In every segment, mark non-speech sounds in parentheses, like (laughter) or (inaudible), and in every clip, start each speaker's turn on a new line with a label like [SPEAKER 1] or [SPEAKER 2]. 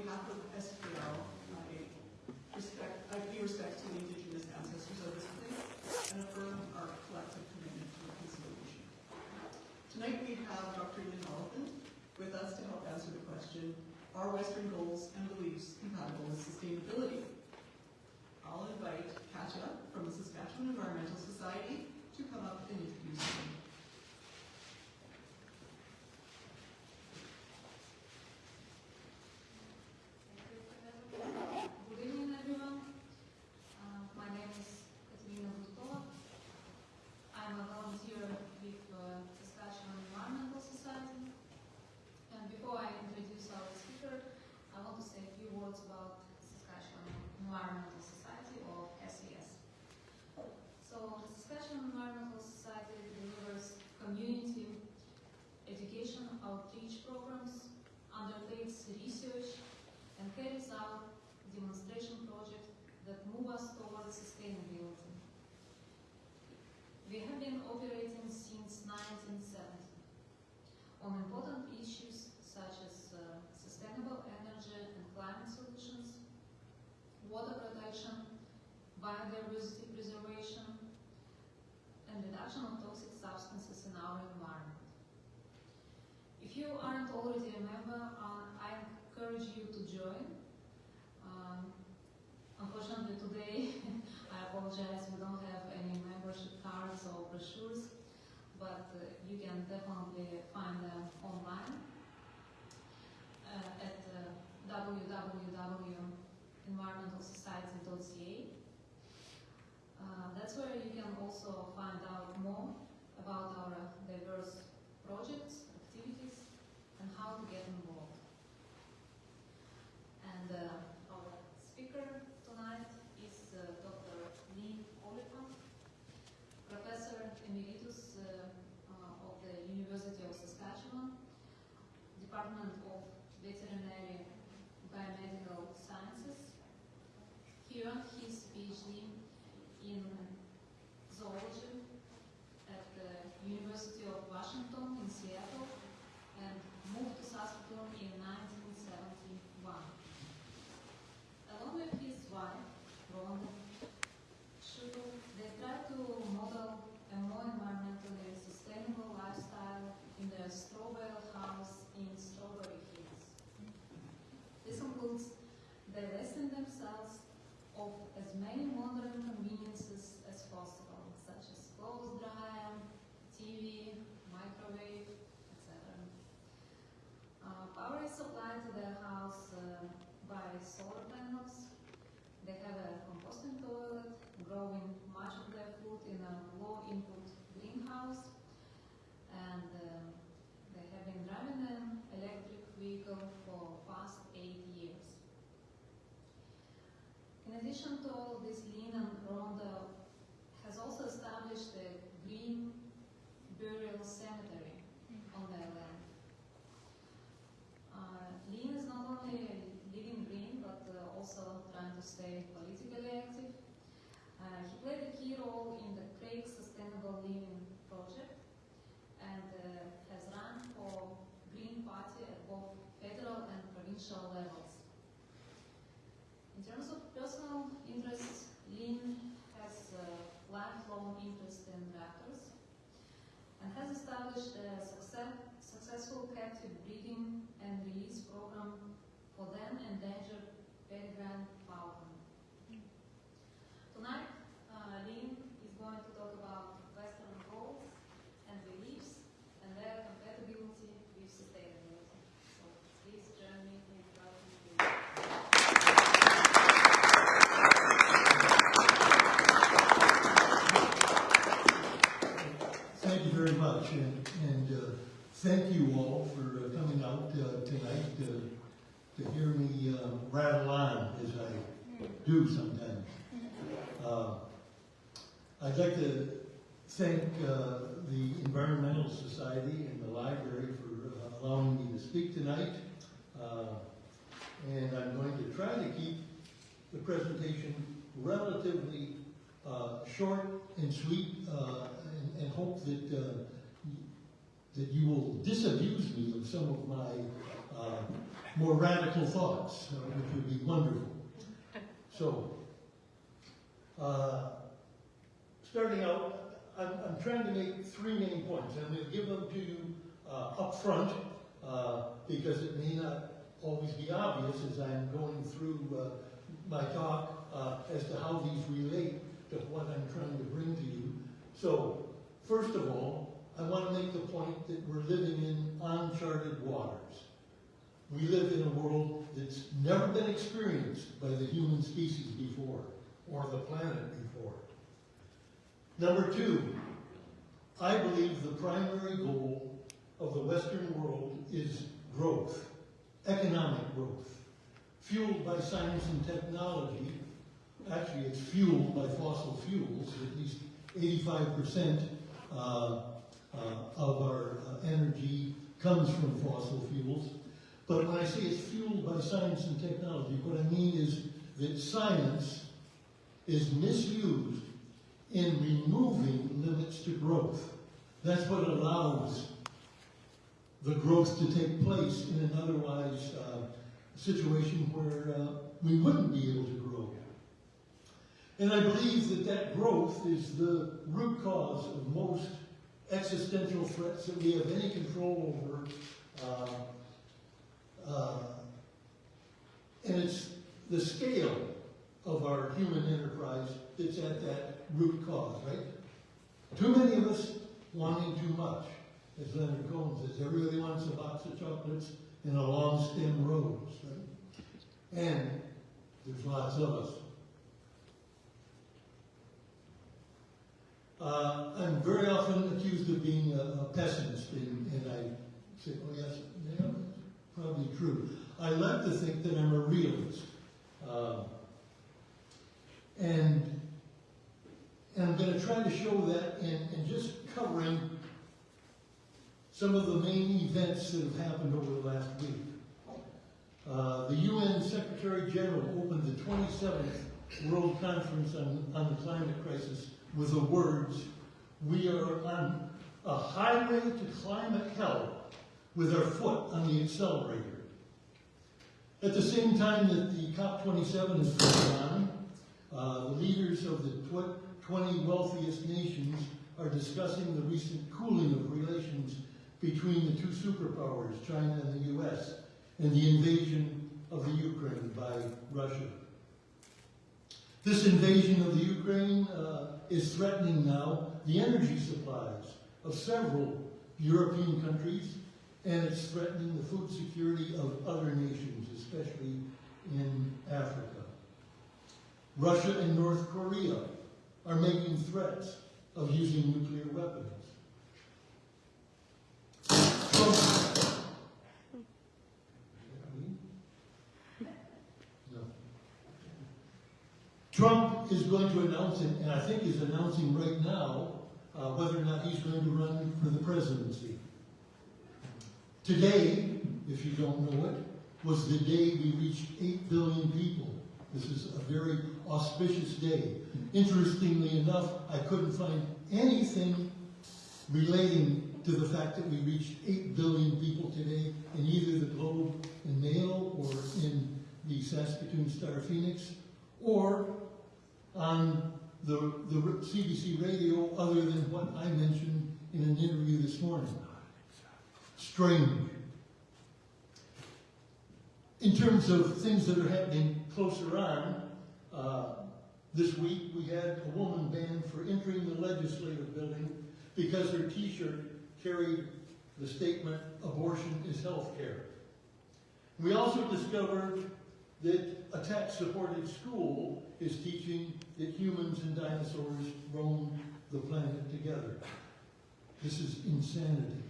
[SPEAKER 1] behalf of SPL, I respect, I pay respect to the indigenous ancestors of this place and affirm our collective commitment to reconciliation. Tonight we have Dr. Lynn Oliphant with us to help answer the question, are Western goals and beliefs compatible with sustainability? I'll invite Katja from the Saskatchewan Environmental Society
[SPEAKER 2] try to keep the presentation relatively uh, short and sweet uh, and, and, hope that uh, that you will disabuse me of some of my uh, more radical thoughts, uh, which would be wonderful. So, uh, starting out, I'm, I'm, trying to make three main points. I'm going to give them to you up front because it may not always be obvious as I'm going through uh, my talk uh, as to how these relate to what I'm trying to bring to you. So, first of all, I want to make the point that we're living in uncharted waters. We live in a world that's never been experienced by the human species before, or the planet before. Number two, I believe the primary goal of the Western world is growth, economic growth, fueled by science and technology. Actually, it's fueled by fossil fuels, at least 85% uh, uh, of our uh, energy comes from fossil fuels. But when I say it's fueled by science and technology, what I mean is that science is misused in removing limits to growth. That's what allows the growth to take place in an otherwise uh, situation where uh, we wouldn't be able to grow. And I believe that that growth is the root cause of most existential threats that we have any control over. Uh, uh, and it's the scale of our human enterprise that's at that root cause, right? Too many of us wanting too much. As Leonard Cohen says, everybody wants a box of chocolates and a long stem rose, right? And there's lots of us. Uh, I'm very often accused of being a, a pessimist, and, and I say, oh yes, yeah, probably true. I like to think that I'm a realist. Uh, and, and I'm going to try to show that in, in just covering some of the main events that have happened over the last week. Uh, the UN Secretary General opened the 27th World Conference on, on the Climate Crisis with the words, we are on a highway to climate hell with our foot on the accelerator. At the same time that the COP27 is going on, uh, the leaders of the tw 20 wealthiest nations are discussing the recent cooling of relations between the two superpowers, China and the US, and the invasion of the Ukraine by Russia. This invasion of the Ukraine uh, is threatening now the energy supplies of several European countries, and it's threatening the food security of other nations, especially in Africa. Russia and North Korea are making threats of using nuclear weapons. Trump, is going to announce it, and I think he's announcing right now, uh, whether or not he's going to run for the presidency. Today, if you don't know it, was the day we reached 8 billion people. This is a very auspicious day. Interestingly enough, I couldn't find anything relating to the fact that we reached 8 billion people today in either the Globe and Mail or in the Saskatoon Star Phoenix or on the, the CBC radio other than what I mentioned in an interview this morning. Strange. In terms of things that are happening closer on, uh, this week we had a woman banned for entering the legislative building because her t-shirt carried the statement, abortion is health care. We also discovered that a tax-supported school is teaching that humans and dinosaurs roam the planet together. This is insanity.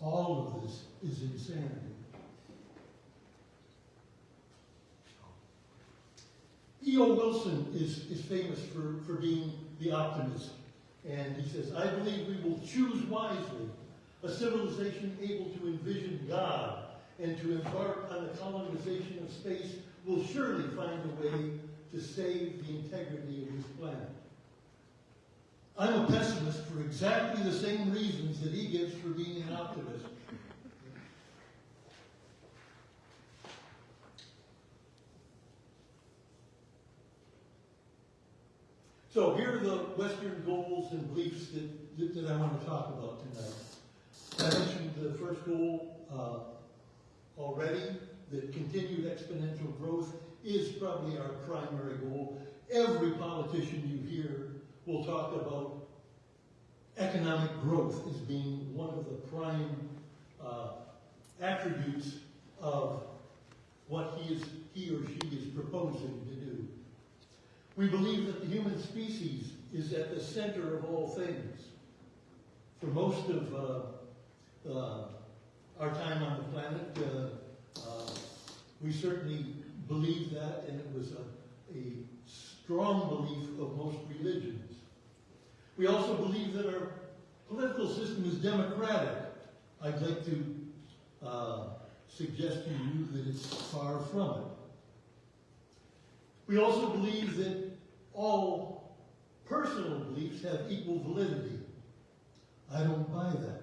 [SPEAKER 2] All of this is insanity. E.O. Wilson is, is famous for, for being the optimist. And he says, I believe we will choose wisely a civilization able to envision God and to embark on the colonization of space will surely find a way to save the integrity of this planet. I'm a pessimist for exactly the same reasons that he gives for being an optimist. So here are the Western goals and beliefs that, that, that I want to talk about tonight. I mentioned the first goal uh, already, that continued exponential growth is probably our primary goal. Every politician you hear will talk about economic growth as being one of the prime uh, attributes of what he is he or she is proposing to do. We believe that the human species is at the center of all things. For most of uh, our time on the planet, uh, uh, we certainly believe that, and it was a, a strong belief of most religions. We also believe that our political system is democratic. I'd like to uh, suggest to you that it's far from it. We also believe that all personal beliefs have equal validity. I don't buy that.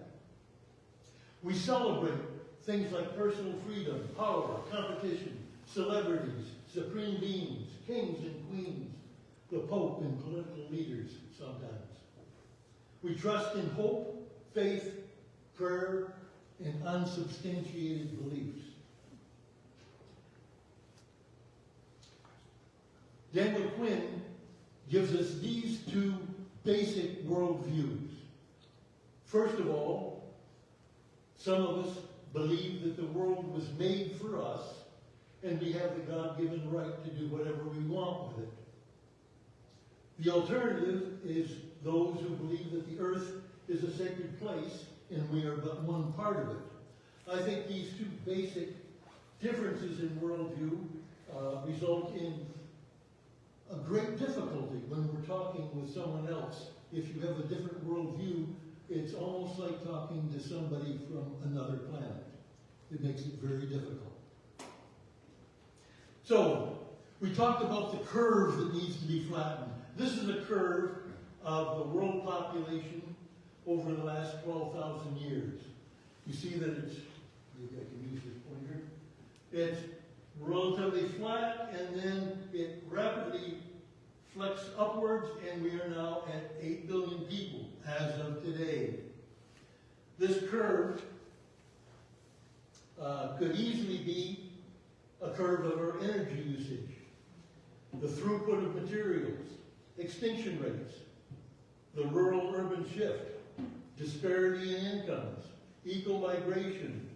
[SPEAKER 2] We celebrate things like personal freedom, power, competition, celebrities, supreme beings, kings and queens, the Pope and political leaders sometimes. We trust in hope, faith, prayer, and unsubstantiated beliefs. Daniel Quinn gives us these two basic worldviews. First of all, some of us believe that the world was made for us and we have the God-given right to do whatever we want with it. The alternative is those who believe that the earth is a sacred place and we are but one part of it. I think these two basic differences in worldview uh, result in a great difficulty when we're talking with someone else. If you have a different worldview, it's almost like talking to somebody from another planet. It makes it very difficult. So, we talked about the curve that needs to be flattened. This is a curve of the world population over the last 12,000 years. You see that it's, maybe I can use this pointer. It's relatively flat and then it rapidly flex upwards and we are now at 8 billion people as of today. This curve uh, could easily be a curve of our energy usage, the throughput of materials, extinction rates, the rural-urban shift, disparity in incomes, eco-migration,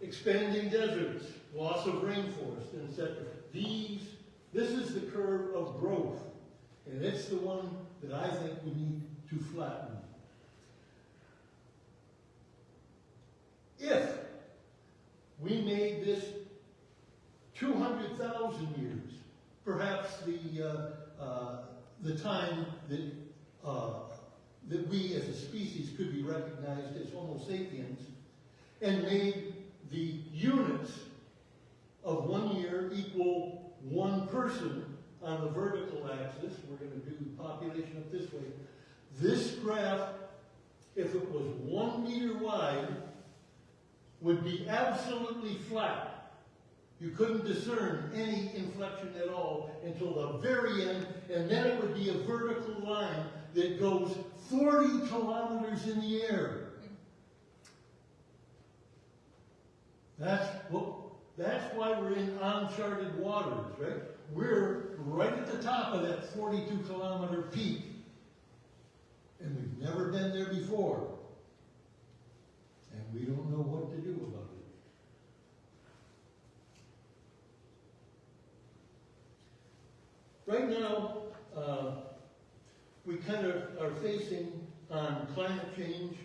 [SPEAKER 2] expanding deserts, loss of rainforest, etc. These, this is the curve of growth, and it's the one that I think we need to flatten. If we made this 200,000 years, perhaps the, uh, uh, the time that, uh, that we as a species could be recognized as Homo sapiens, and made the units of one year equal one person on the vertical axis, we're going to do the population up this way, this graph, if it was one meter wide, would be absolutely flat. You couldn't discern any inflection at all until the very end, and then it would be a vertical line that goes 40 kilometers in the air. That's what, that's why we're in uncharted waters, right? We're right at the top of that 42 kilometer peak. And we've never been there before. And we don't know what to do about it. Right now, uh, we kind of are facing on climate change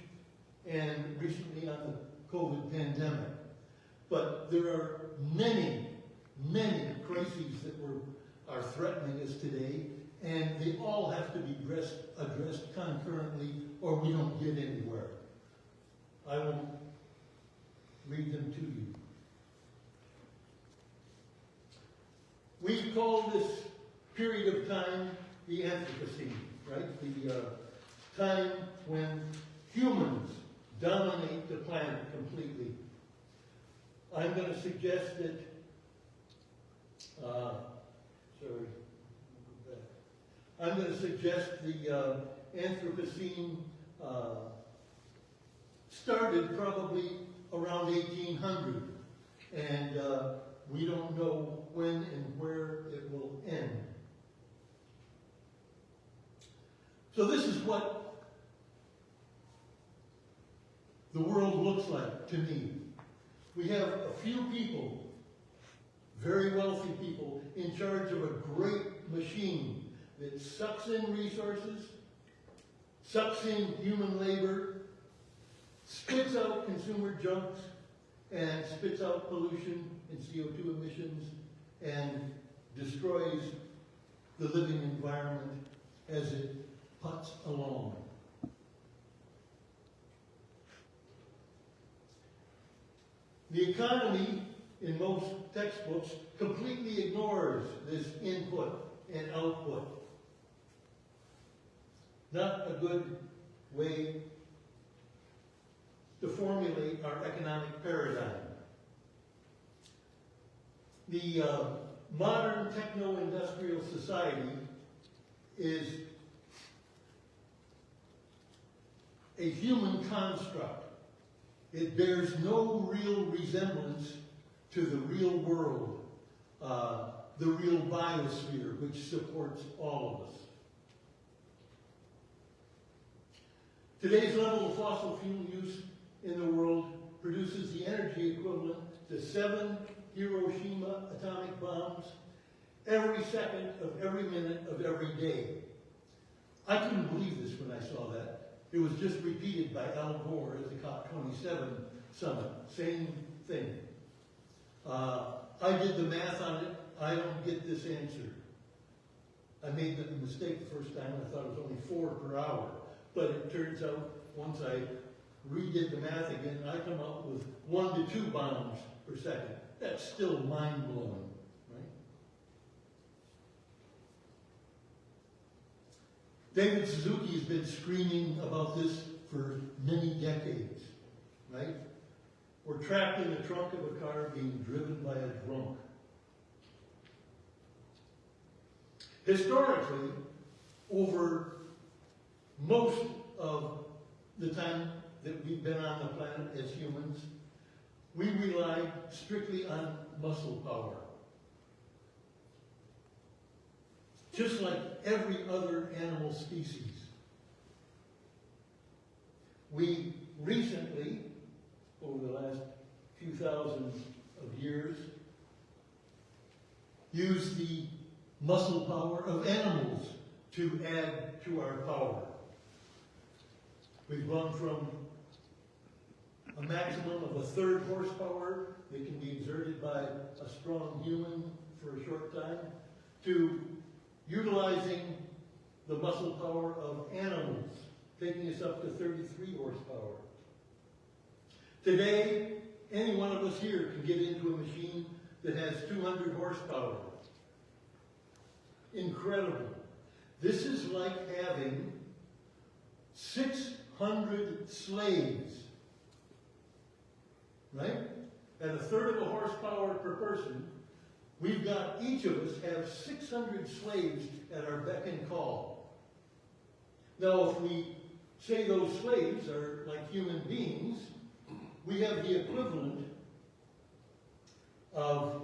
[SPEAKER 2] and recently on the COVID pandemic. But there are many, many crises that were, are threatening us today, and they all have to be addressed, addressed concurrently or we don't get anywhere. I will read them to you. We call this period of time the Anthropocene, right? The uh, time when humans dominate the planet completely. I'm going to suggest that, uh, sorry, I'm gonna suggest the, uh, Anthropocene, uh, started probably around eighteen hundred. And, uh, we don't know when and where it will end. So this is what the world looks like to me. We have a few people, very wealthy people, in charge of a great machine that sucks in resources, sucks in human labor, spits out consumer junks, and spits out pollution and CO2 emissions, and destroys the living environment as it puts along. The economy, in most textbooks, completely ignores this input and output. Not a good way to formulate our economic paradigm. The uh, modern techno-industrial society is a human construct. It bears no real resemblance to the real world, uh, the real biosphere, which supports all of us. Today's level of fossil fuel use in the world produces the energy equivalent to seven Hiroshima atomic bombs every second of every minute of every day. I couldn't believe this when I saw that. It was just repeated by Al Gore at the COP27 summit. Same thing. Uh, I did the math on it. I don't get this answer. I made the mistake the first time. I thought it was only four per hour. But it turns out, once I redid the math again, I come up with one to two bombs per second. That's still mind-blowing, right? David Suzuki has been screaming about this for many decades, right? We're trapped in the trunk of a car being driven by a drunk. Historically, over most of the time that we've been on the planet as humans, we relied strictly on muscle power. Just like every other animal species. We recently, over the last few thousand of years, used the muscle power of animals to add to our power. We've gone from a maximum of a third horsepower that can be exerted by a strong human for a short time to utilizing the muscle power of animals, taking us up to 33 horsepower. Today, any one of us here can get into a machine that has 200 horsepower. Incredible. This is like having 600 slaves right? At a third of a horsepower per person, we've got, each of us have 600 slaves at our beck and call. Now, if we say those slaves are like human beings, we have the equivalent of,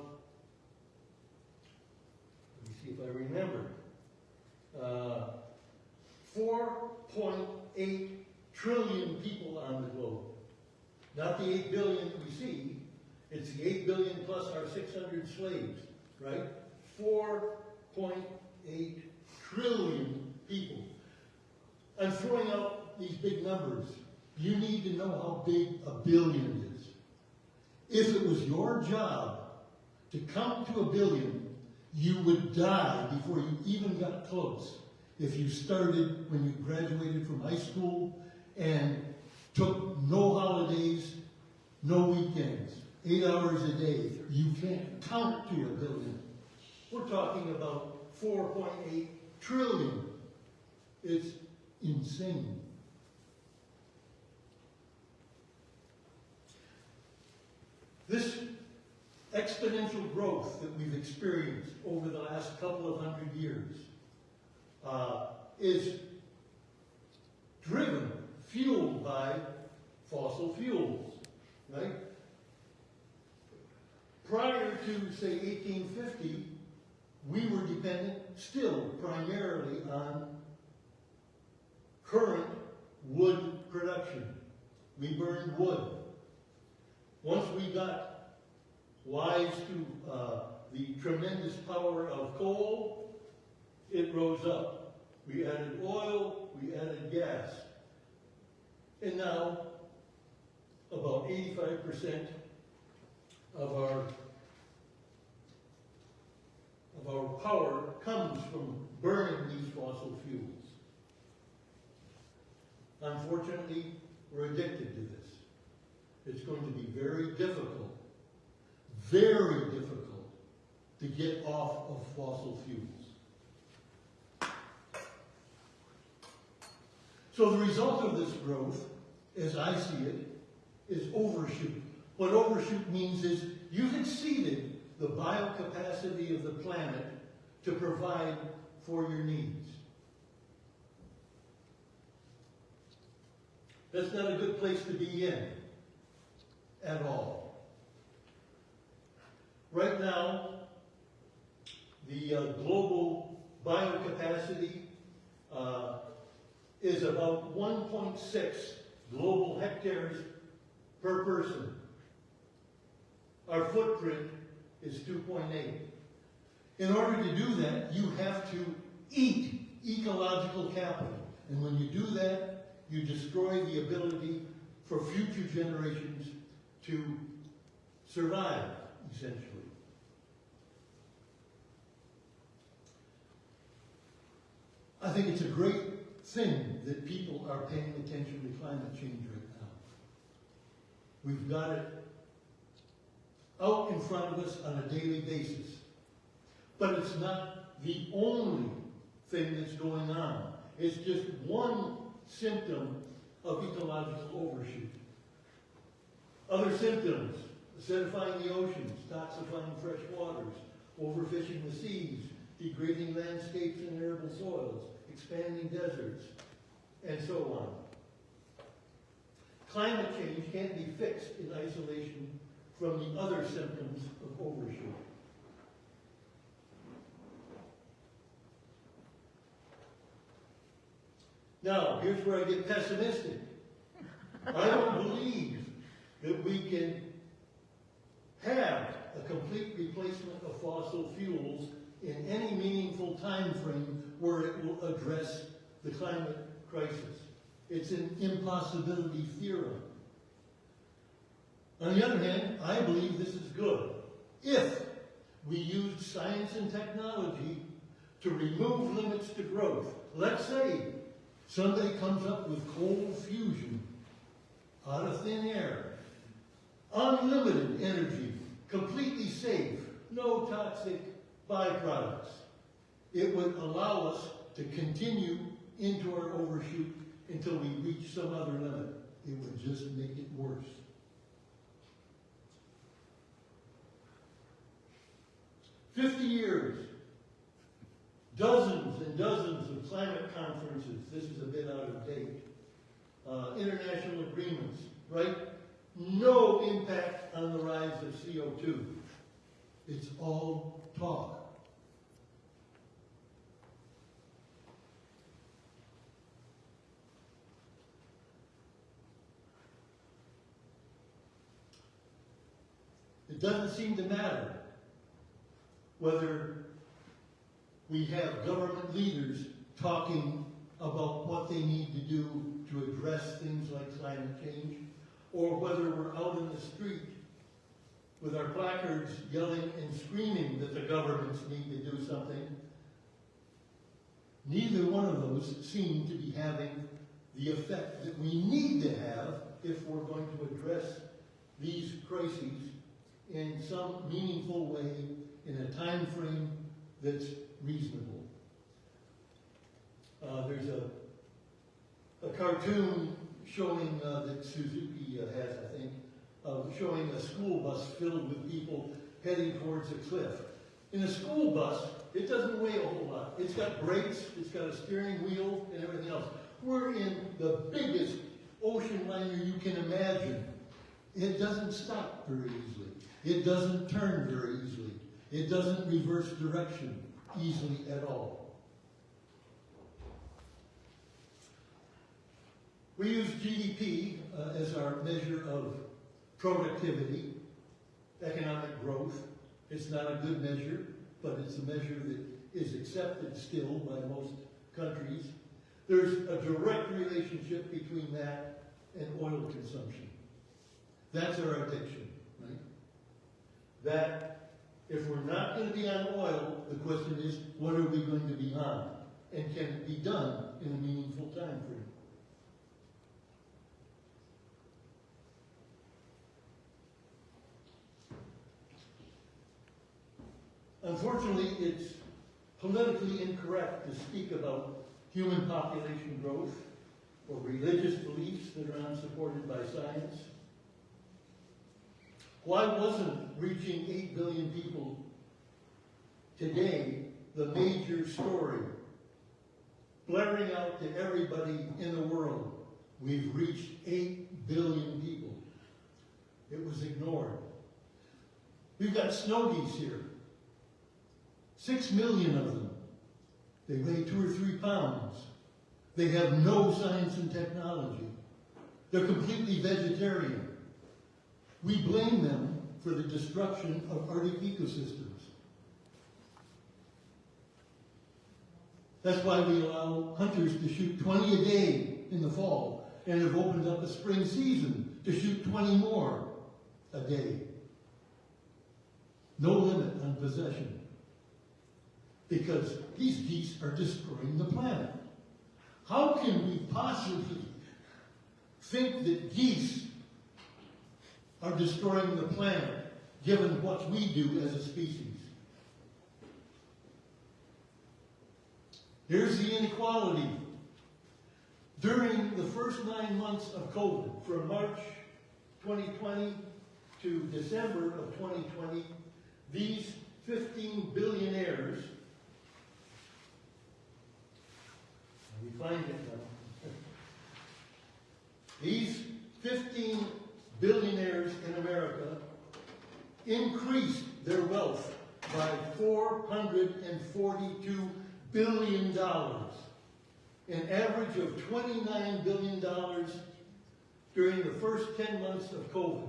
[SPEAKER 2] let me see if I remember, uh, 4.8 trillion people on the globe. Not the 8 billion we see, it's the 8 billion plus our 600 slaves, right? 4.8 trillion people. I'm throwing out these big numbers. You need to know how big a billion is. If it was your job to come to a billion, you would die before you even got close. If you started when you graduated from high school and took no holidays, no weekends, eight hours a day. You can't count to a billion. We're talking about 4.8 trillion. It's insane. This exponential growth that we've experienced over the last couple of hundred years uh, is driven, fueled by fossil fuels, right? Prior to, say, 1850, we were dependent still primarily on current wood production. We burned wood. Once we got wise to uh, the tremendous power of coal, it rose up. We added oil, we added gas. And now, about 85% of our of our power comes from burning these fossil fuels. Unfortunately, we're addicted to this. It's going to be very difficult, very difficult to get off of fossil fuels. So the result of this growth, as I see it, is overshoot. What overshoot means is you've exceeded the biocapacity of the planet to provide for your needs. That's not a good place to be in at all. Right now, the uh, global biocapacity uh, is about 1.6 global hectares per person. Our footprint is 2.8. In order to do that, you have to eat ecological capital. And when you do that, you destroy the ability for future generations to survive, essentially. I think it's a great thing that people are paying attention to climate change right now. We've got it out in front of us on a daily basis. But it's not the only thing that's going on. It's just one symptom of ecological overshoot. Other symptoms, acidifying the oceans, toxifying fresh waters, overfishing the seas, degrading landscapes and arable soils, expanding deserts, and so on. Climate change can't be fixed in isolation from the other symptoms of overshoot. Now, here's where I get pessimistic. I don't believe that we can have a complete replacement of fossil fuels in any meaningful time frame where it will address the climate crisis. It's an impossibility theorem. On the other hand, I believe this is good. If we use science and technology to remove limits to growth, let's say somebody comes up with cold fusion out of thin air, unlimited energy, completely safe, no toxic byproducts. It would allow us to continue into our overshoot until we reach some other limit. It would just make it worse. Fifty years, dozens and dozens of climate conferences, this is a bit out of date, uh, international agreements, right? No impact on the rise of CO2. It's all talk. It doesn't seem to matter whether we have government leaders talking about what they need to do to address things like climate change, or whether we're out in the street with our placards yelling and screaming that the governments need to do something. Neither one of those seem to be having the effect that we need to have if we're going to address these crises in some meaningful way in a time frame that's reasonable. Uh, there's a, a cartoon showing uh, that Suzuki uh, has, I think, showing a school bus filled with people heading towards a cliff. In a school bus, it doesn't weigh a whole lot. It's got brakes, it's got a steering wheel, and everything else. We're in the biggest ocean liner you can imagine. It doesn't stop very easily. It doesn't turn very easily. It doesn't reverse direction easily at all. We use GDP uh, as our measure of productivity, economic growth. It's not a good measure, but it's a measure that is accepted still by most countries. There's a direct relationship between that and oil consumption. That's our addiction, right? That if we're not going to be on oil, the question is, what are we going to be on? And can it be done in a meaningful time frame? Unfortunately, it's politically incorrect to speak about human population growth or religious beliefs that are unsupported by science. Why wasn't reaching 8 billion people today the major story? Blaring out to everybody in the world, we've reached 8 billion people. It was ignored. We've got snow geese here. Six million of them. They weigh two or three pounds. They have no science and technology. They're completely vegetarian. We blame them for the destruction of Arctic ecosystems. That's why we allow hunters to shoot 20 a day in the fall and have opened up a spring season to shoot 20 more a day. No limit on possession. Because these geese are destroying the planet. How can we possibly think that geese are destroying the planet given what we do as a species? Here's the inequality. During the first nine months of COVID, from March 2020 to December of 2020, these 15 billionaires, we find it now, (laughs) these 15 billionaires in America increased their wealth by 442 billion dollars, an average of 29 billion dollars during the first 10 months of COVID,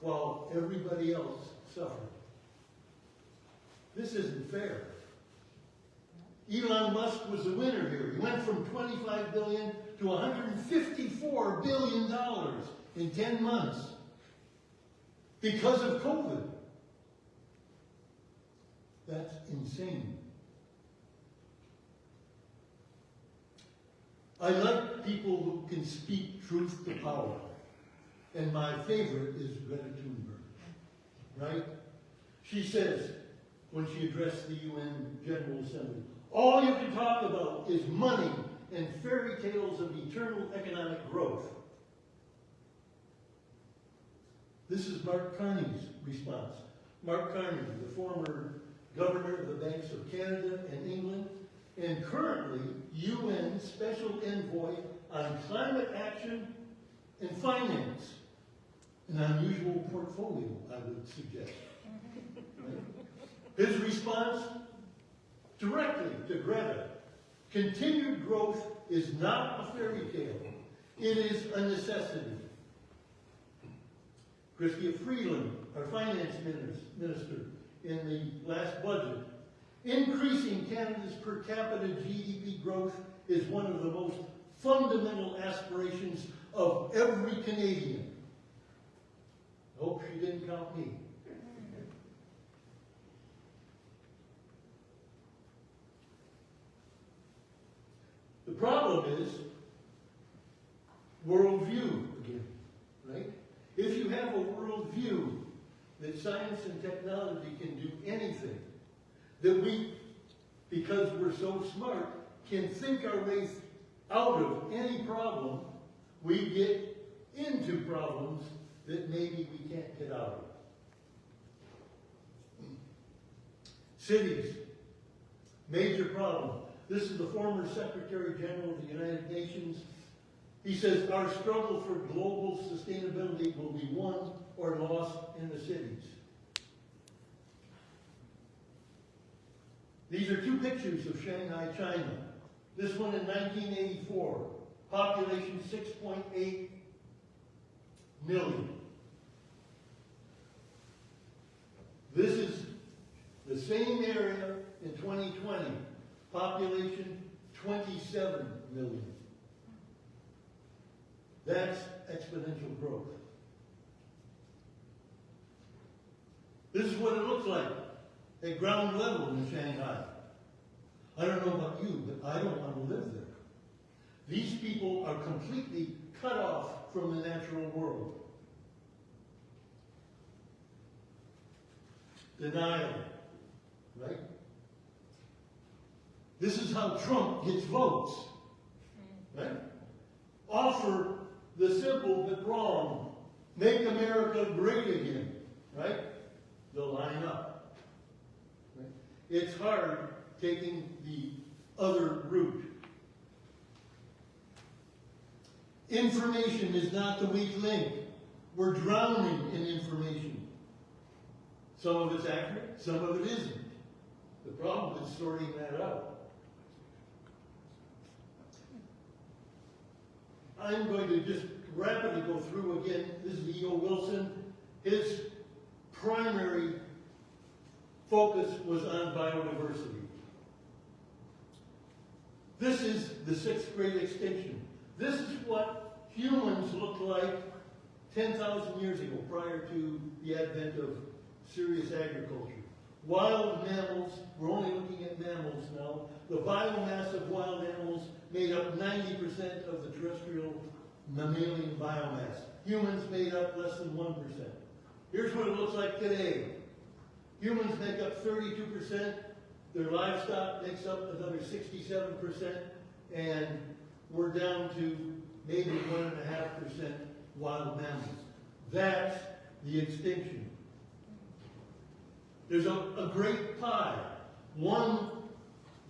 [SPEAKER 2] while everybody else suffered. This isn't fair. Elon Musk was the winner here. He went from 25 billion to 154 billion dollars in 10 months because of COVID. That's insane. I like people who can speak truth to power. And my favorite is Greta Thunberg. Right? She says, when she addressed the UN General Assembly, all you can talk about is money and fairy tales of eternal economic growth. This is Mark Carney's response. Mark Carney, the former governor of the Banks of Canada and England, and currently UN Special Envoy on Climate Action and Finance. An unusual portfolio, I would suggest. His response directly to Greta, continued growth is not a fairy tale. It is a necessity. Chrystia Freeland, our finance minister, in the last budget, increasing Canada's per capita GDP growth is one of the most fundamental aspirations of every Canadian. Hope she didn't count me. The problem is worldview again, right? If you have a worldview that science and technology can do anything, that we, because we're so smart, can think our way out of any problem, we get into problems that maybe we can't get out of. Cities, major problem. This is the former Secretary General of the United Nations. He says, our struggle for global sustainability will be won or lost in the cities. These are two pictures of Shanghai, China. This one in 1984, population 6.8 million. This is the same area in 2020, population 27 million. That's exponential growth. This is what it looks like at ground level in Shanghai. I don't know about you, but I don't want to live there. These people are completely cut off from the natural world. Denial, right? This is how Trump gets votes, right? Offer the simple but wrong. Make America great again, right? They'll line up. Right? It's hard taking the other route. Information is not the weak link. We're drowning in information. Some of it's accurate, some of it isn't. The problem is sorting that out. I'm going to just rapidly go through again. This is E.O. Wilson. His primary focus was on biodiversity. This is the sixth great extinction. This is what humans looked like 10,000 years ago, prior to the advent of serious agriculture. Wild mammals, we're only looking at mammals now. The biomass of wild animals made up 90% of the terrestrial mammalian biomass. Humans made up less than 1%. Here's what it looks like today. Humans make up 32%, their livestock makes up another 67%, and we're down to maybe 1.5% wild mammals. That's the extinction. There's a, a great pie, one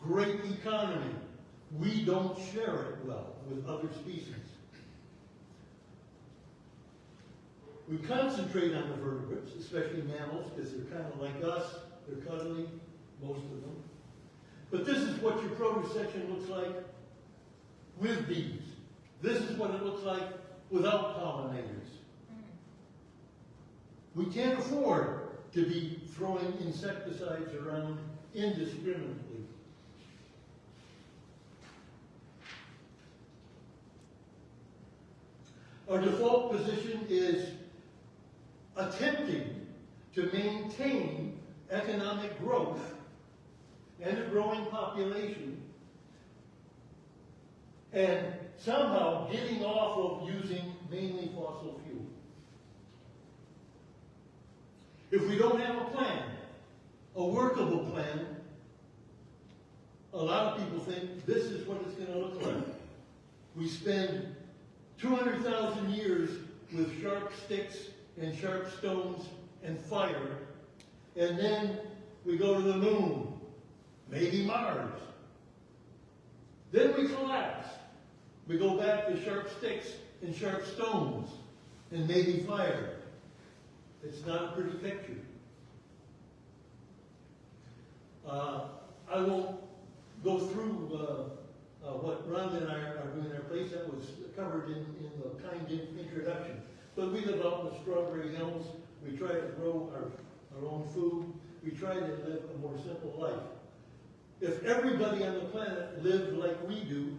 [SPEAKER 2] great economy. We don't share it well with other species. We concentrate on the vertebrates, especially mammals, because they're kind of like us. They're cuddly, most of them. But this is what your produce section looks like with bees. This is what it looks like without pollinators. We can't afford to be throwing insecticides around indiscriminately. Our default position is attempting to maintain economic growth and a growing population and somehow getting off of using mainly fossil fuel. If we don't have a plan, a workable plan, a lot of people think this is what it's going to look like. We spend 200,000 years with sharp sticks and sharp stones and fire, and then we go to the moon, maybe Mars. Then we collapse. We go back to sharp sticks and sharp stones and maybe fire. It's not a pretty picture. Uh, I won't go through uh, uh, what Rhonda and I are doing in our place. That was covered in, in the kind introduction. But we live out in the Strawberry Hills. We try to grow our, our own food. We try to live a more simple life. If everybody on the planet lived like we do,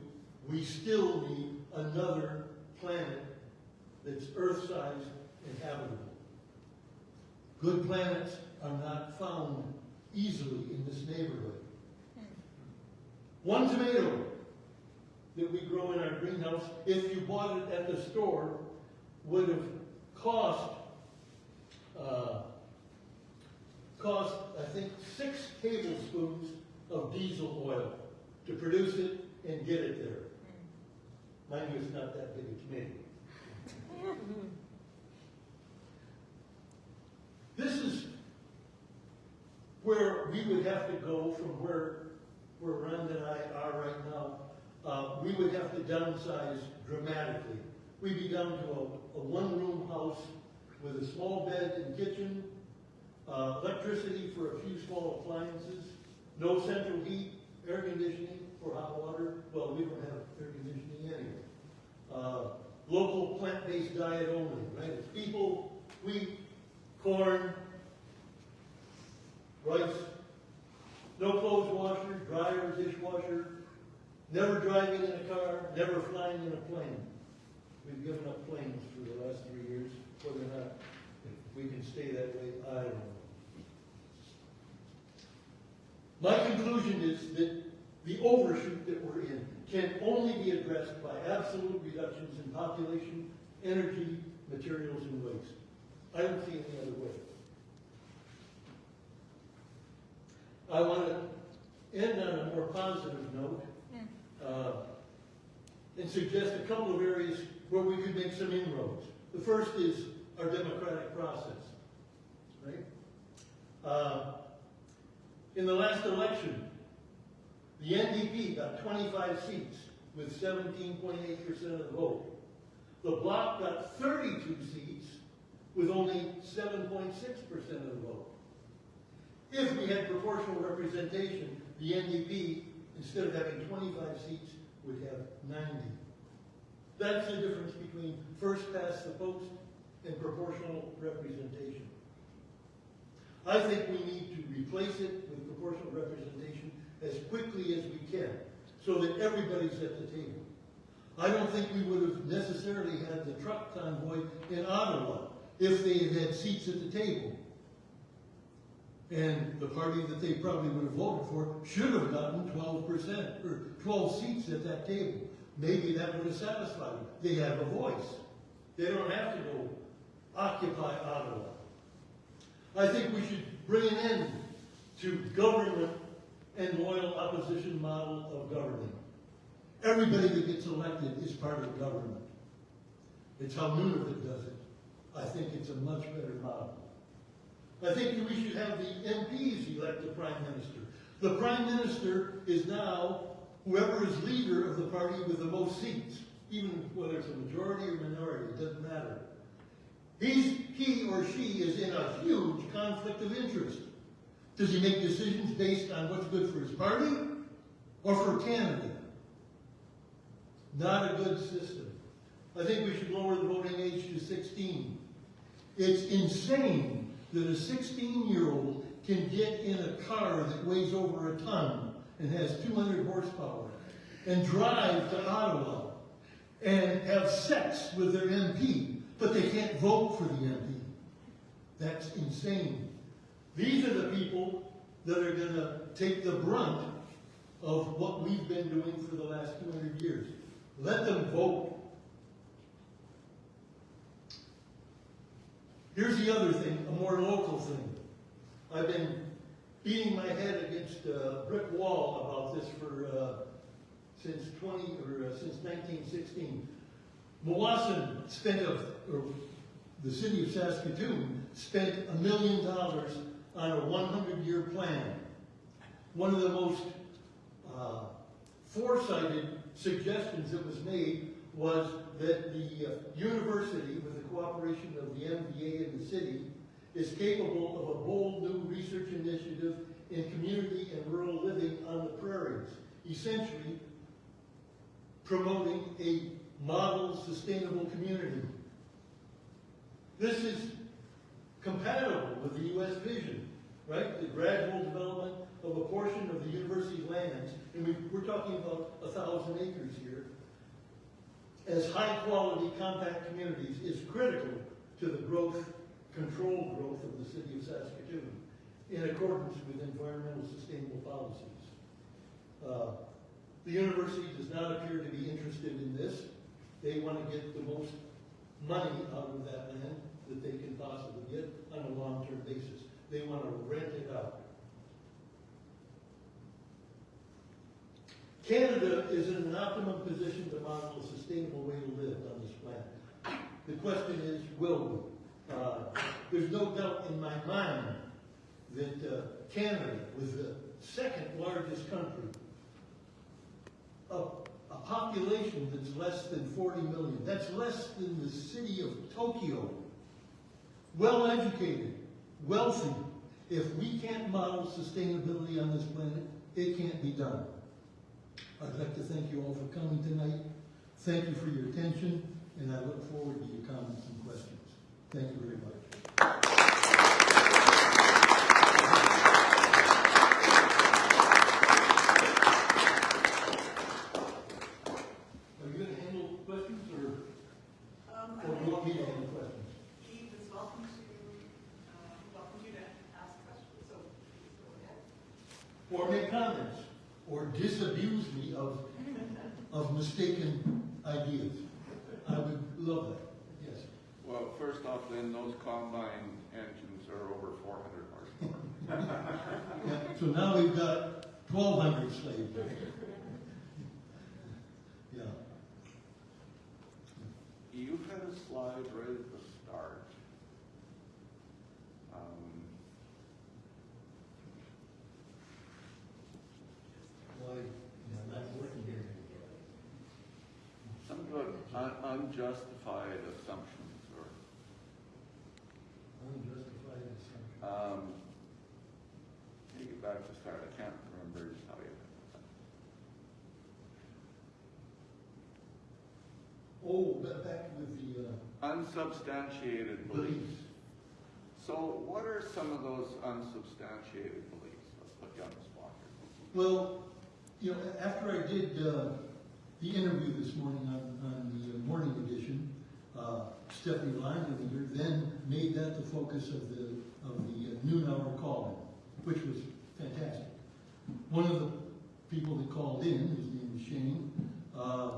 [SPEAKER 2] we still need another planet that's Earth-sized and habitable. Good planets are not found easily in this neighborhood. One tomato that we grow in our greenhouse, if you bought it at the store, would have cost, uh, cost, I think, six tablespoons of diesel oil to produce it and get it there. Mind you, it's not that big a tomato. This is where we would have to go from where, where Rhonda and I are right now, uh, we would have to downsize dramatically. We'd be down to a, a one-room house with a small bed and kitchen, uh, electricity for a few small appliances, no central heat, air conditioning or hot water. Well, we don't have air conditioning anyway. Uh, local plant-based diet only, right? It's people, wheat, corn, rice, no clothes washer, dryer, dishwasher, never driving in a car, never flying in a plane. We've given up planes for the last three years, whether or not we can stay that way, I don't know. My conclusion is that the overshoot that we're in can only be addressed by absolute reductions in population, energy, materials, and waste. I don't see any other way. I want to end on a more positive note uh, and suggest a couple of areas where we could make some inroads. The first is our democratic process, right? Uh, in the last election, the NDP got 25 seats with 17.8% of the vote. The Bloc got 32 seats with only 7.6% of the vote. If we had proportional representation, the NDP, instead of having 25 seats, we would have 90. That's the difference between first past the post and proportional representation. I think we need to replace it with proportional representation as quickly as we can, so that everybody's at the table. I don't think we would have necessarily had the truck convoy in Ottawa if they had had seats at the table. And the party that they probably would have voted for should have gotten twelve percent, or twelve seats at that table. Maybe that would have satisfied them. They have a voice. They don't have to go occupy Ottawa. I think we should bring an end to government and loyal opposition model of governing. Everybody that gets elected is part of government. It's how Nunavut does it. I think it's a much better model. I think we should have the MPs elect the prime minister. The prime minister is now whoever is leader of the party with the most seats, even whether it's a majority or minority, it doesn't matter. He's, he or she is in a huge conflict of interest. Does he make decisions based on what's good for his party or for Canada? Not a good system. I think we should lower the voting age to 16. It's insane that a 16-year-old can get in a car that weighs over a ton and has 200 horsepower and drive to Ottawa and have sex with their MP, but they can't vote for the MP. That's insane. These are the people that are going to take the brunt of what we've been doing for the last 200 years. Let them vote. Here's the other thing, a more local thing. I've been beating my head against a brick wall about this for uh, since 20 or uh, since 1916. Meewasin spent a, or the city of Saskatoon spent a million dollars on a 100-year plan. One of the most uh, foresighted suggestions that was made was that the uh, university, cooperation of the MVA and the city, is capable of a bold new research initiative in community and rural living on the prairies, essentially promoting a model sustainable community. This is compatible with the U.S. vision, right? The gradual development of a portion of the university lands, and we, we're talking about a thousand acres here, as high-quality compact communities is critical to the growth, controlled growth of the city of Saskatoon in accordance with environmental sustainable policies. Uh, the university does not appear to be interested in this. They want to get the most money out of that land that they can possibly get on a long-term basis. They want to rent it out. Canada is in an optimum position to model a sustainable way to live on this planet. The question is, will we? Uh, there's no doubt in my mind that uh, Canada was the second largest country, a, a population that's less than 40 million, that's less than the city of Tokyo, well-educated, wealthy. If we can't model sustainability on this planet, it can't be done. I'd like to thank you all for coming tonight. Thank you for your attention, and I look forward to your comments and questions. Thank you very much. Are you gonna handle questions, or,
[SPEAKER 1] Um, I
[SPEAKER 2] or do you
[SPEAKER 1] think
[SPEAKER 2] want me to handle questions?
[SPEAKER 1] Keith is welcome to, uh, welcome you to ask questions, so please go ahead.
[SPEAKER 2] Or make comments, or disabuse me of, of mistaken ideas. I would love that, yes.
[SPEAKER 3] Well, then, those combine engines are over four hundred horsepower.
[SPEAKER 2] Yeah, (laughs) So now we've got twelve hundred slaves. Yeah.
[SPEAKER 3] You had a slide right at the start. Um,
[SPEAKER 2] Why, yeah, not working here.
[SPEAKER 3] Some about un- unjustified assumptions or,
[SPEAKER 2] Unjustified
[SPEAKER 3] um, take it back to start, I can't remember how you.
[SPEAKER 2] Oh, ba- back with the, uh,
[SPEAKER 3] Unsubstantiated beliefs.
[SPEAKER 2] beliefs.
[SPEAKER 3] So what are some of those unsubstantiated beliefs? Let's put you on the spot here.
[SPEAKER 2] Well, you know, after I did uh, the interview this morning on, on the uh, morning edition, uh, Stefani Langenegger then made that the focus of the, noon hour call, which was fantastic. One of the people that called in, his name is Shane, uh,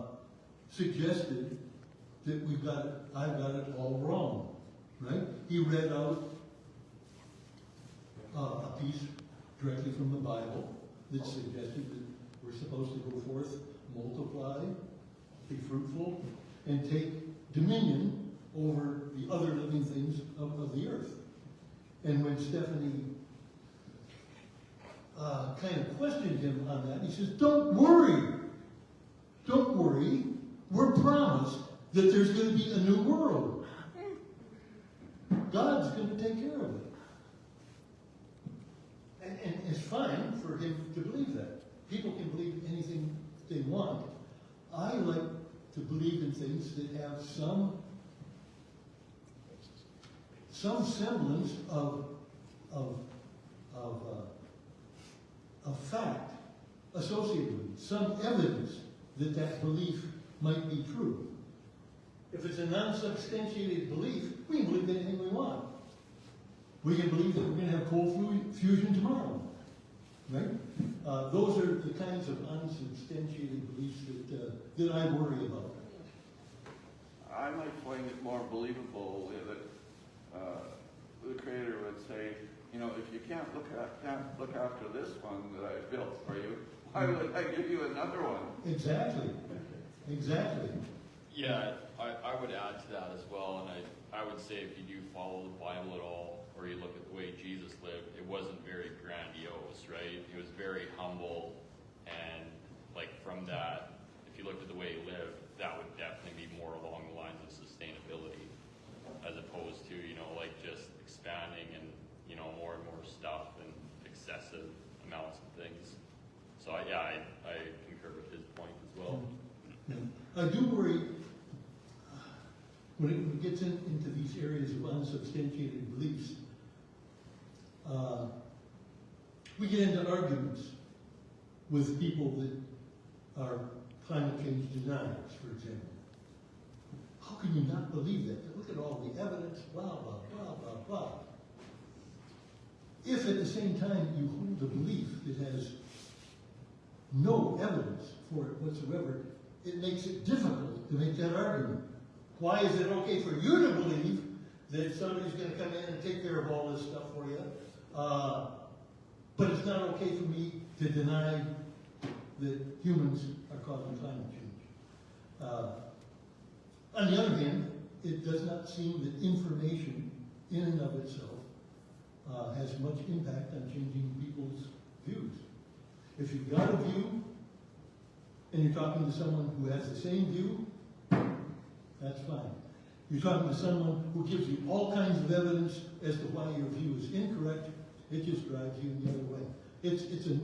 [SPEAKER 2] suggested that we've got, it- I've got it all wrong, right? He read out uh, a piece directly from the Bible that suggested that we're supposed to go forth, multiply, be fruitful, and take dominion over the other living things of, of the earth. And when Stefani uh, kind of questioned him on that, he says, Don't worry. Don't worry. We're promised that there's going to be a new world. God's going to take care of it. And, and it's fine for him to believe that. People can believe anything they want. I like to believe in things that have some some semblance of of of, uh, fact associated with it, some evidence that that belief might be true. If it's a non-substantiated belief, we can believe anything we want. We can believe that we're going to have cold fu- fusion tomorrow, right? Uh, those are the kinds of unsubstantiated beliefs that, uh, that I worry about.
[SPEAKER 3] I might find it more believable that Uh, the creator would say, you know, if you can't look at, can't look after this one that I built for you, why would I give you another one?
[SPEAKER 2] Exactly, exactly.
[SPEAKER 4] Yeah, I, I would add to that as well, and I, I would say if you do follow the Bible at all, or you look at the way Jesus lived, it wasn't very grandiose, right? It was very humble, and like from that, if you looked at the way he lived, that would definitely be more along the lines of sustainability, as opposed to, you know, like just expanding and, you know, more and more stuff and excessive amounts of things. So I, yeah, I, I concur with his point as well.
[SPEAKER 2] I do worry, when it when it gets in, into these areas of unsubstantiated beliefs, uh, we get into arguments with people that are climate change deniers, for example. How can you not believe that? Look at all the evidence, blah, blah, blah, blah, blah. If at the same time you hold a belief that has no evidence for it whatsoever, it makes it difficult to make that argument. Why is it okay for you to believe that somebody's gonna come in and take care of all this stuff for you? Uh, but it's not okay for me to deny that humans are causing climate change. Uh, on the other hand, it does not seem that information in and of itself uh, has much impact on changing people's views. If you've got a view, and you're talking to someone who has the same view, that's fine. You're talking to someone who gives you all kinds of evidence as to why your view is incorrect, it just drives you the other way. It's, it's a,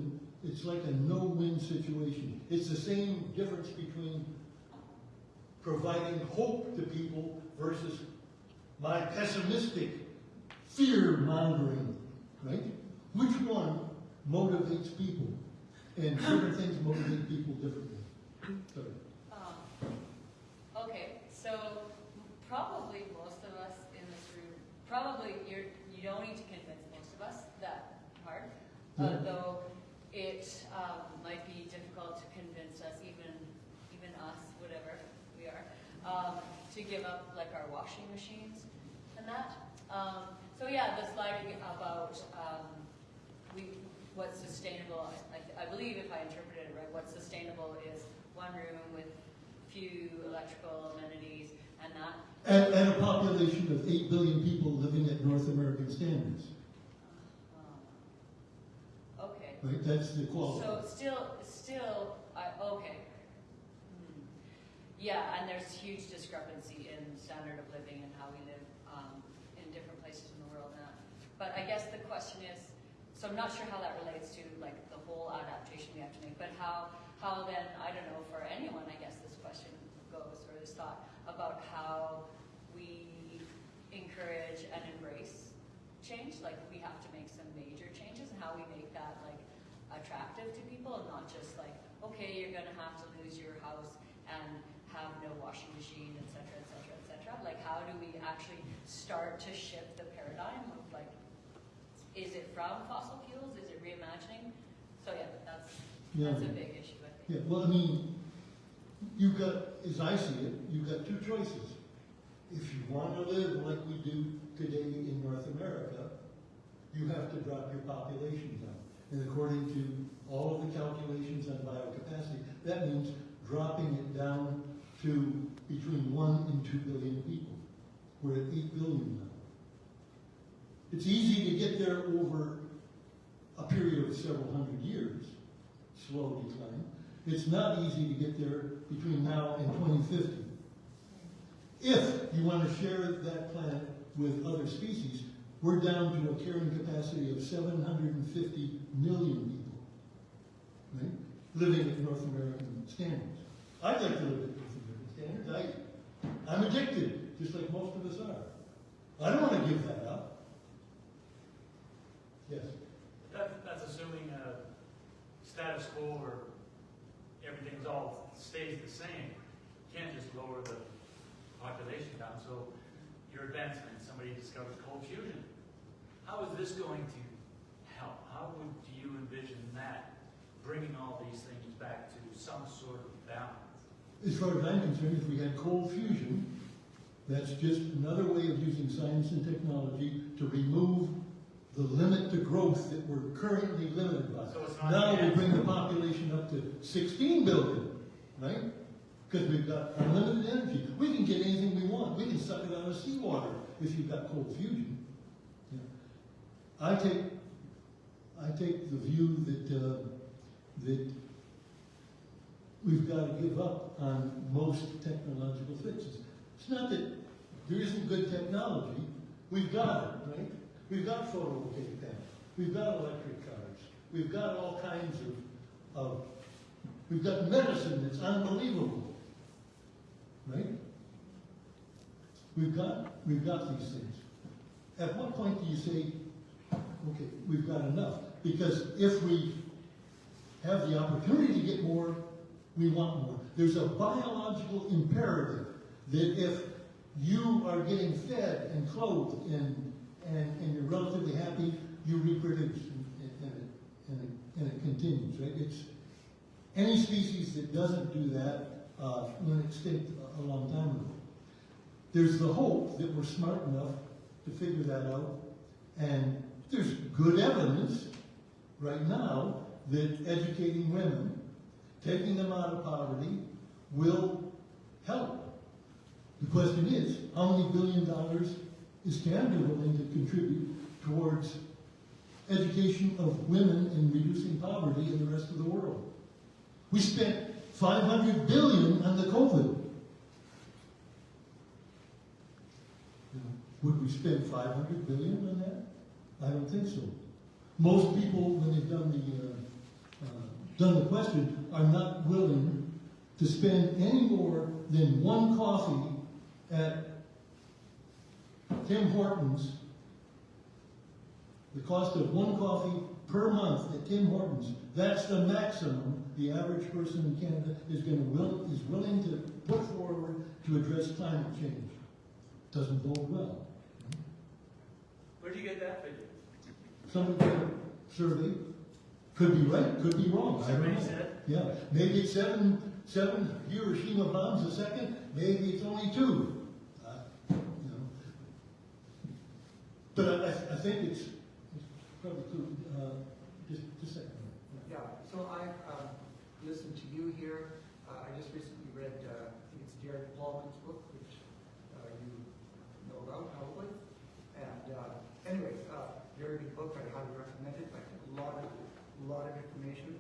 [SPEAKER 2] it's like a no-win situation. It's the same difference between providing hope to people versus my pessimistic fear-mongering, right? Which one motivates people? And different things motivate people differently. Sorry.
[SPEAKER 5] Um, Okay, so probably most of us in this room, probably you're, you don't need to convince most of us that part.
[SPEAKER 2] Yeah.
[SPEAKER 5] Although it, um, might be difficult to convince us, even, even us, whatever we are, um, to give up like our washing machines and that. Um, so yeah, the slide about, um, we, what's sustainable, I, I believe if I interpreted it right, what's sustainable is one room with few electrical amenities and that.
[SPEAKER 2] And, and a population of eight billion people living at North American standards,
[SPEAKER 5] um, Okay,
[SPEAKER 2] right? That's the quality.
[SPEAKER 5] so still, still, I, okay. Hmm. Yeah, and there's huge discrepancy in standard of living and how we live, um, in different places in the world now. But I guess the question is, so I'm not sure how that relates to like the whole adaptation we have to make, but how, how then, I don't know, for anyone, I guess this question goes, or this thought, about how we encourage and embrace change, like we have to make some major changes, and how we make that like attractive to people, and not just like, okay, you're gonna have to lose your house and have no washing machine, et cetera, et cetera, et cetera. Like, how do we actually start to shift the paradigm of like, is it from fossil fuels, is it reimagining? So yeah, that's,
[SPEAKER 2] Yeah.
[SPEAKER 5] that's a big issue, I think.
[SPEAKER 2] Yeah, well, I mean, you've got, as I see it, you've got two choices. If you want to live like we do today in North America, you have to drop your population down. And according to all of the calculations on biocapacity, that means dropping it down to between one and two billion people. We're at eight billion now. It's easy to get there over a period of several hundred years, slow decline. It's not easy to get there between now and 2050. If you want to share that planet with other species, we're down to a carrying capacity of 750 million people, right? Living at North American standards. I'd like to live at North American standards. I, I'm addicted, just like most of us are. I don't want to give that up. Yes.
[SPEAKER 6] That, that's assuming a status quo where everything's all stays the same. You can't just lower the population down. So your advancement, somebody discovers cold fusion. How is this going to help? How would you envision that bringing all these things back to some sort of balance?
[SPEAKER 2] As far as I'm concerned, if we had cold fusion, that's just another way of using science and technology to remove the limit to growth that we're currently limited by.
[SPEAKER 6] So it's not
[SPEAKER 2] Now we bring the population up to 16 billion, right? Because we've got unlimited energy. We can get anything we want. We can suck it out of seawater if you've got cold fusion. Yeah. I take, I take the view that, uh, that we've got to give up on most technological fixes. It's not that there isn't good technology. We've got it, right? We've got photovoltaic panels. We've got electric cars. We've got all kinds of, of we've got medicine that's unbelievable, right? We've got, we've got these things. At what point do you say, okay, we've got enough? Because if we have the opportunity to get more, we want more. There's a biological imperative that if you are getting fed and clothed and, and, and you're relatively happy, you reproduce and, and, it, and, it, and it continues, right? It's, any species that doesn't do that uh, went extinct a, a long time ago. There's the hope that we're smart enough to figure that out, and there's good evidence right now that educating women, taking them out of poverty, will help. The question is, how many billion dollars is Canada willing to contribute towards education of women and reducing poverty in the rest of the world. We spent 500 billion on the COVID. Would we spend 500 billion on that? I don't think so. Most people, when they've done the, uh, uh, done the question, are not willing to spend any more than one coffee at Tim Hortons. The cost of one coffee per month at Tim Hortons, that's the maximum the average person in Canada is gonna will, is willing to put forward to address climate change. Doesn't bode well.
[SPEAKER 6] Where do you get that figure?
[SPEAKER 2] Somebody did a survey, could be right, could be wrong, I don't
[SPEAKER 6] Survey
[SPEAKER 2] know.
[SPEAKER 6] said?
[SPEAKER 2] Yeah, maybe it's seven, seven Hiroshima bombs a second, maybe it's only two. Uh, you know. But I, I- think it's, probably good, uh, just, just a second.
[SPEAKER 7] Yeah, so I um, listened to you here. Uh, I just recently read, uh, I think it's Jared Paulman's book, which uh, you know about probably. And uh, anyway, uh, very good book. I highly recommend it. Like a lot of, lot of information.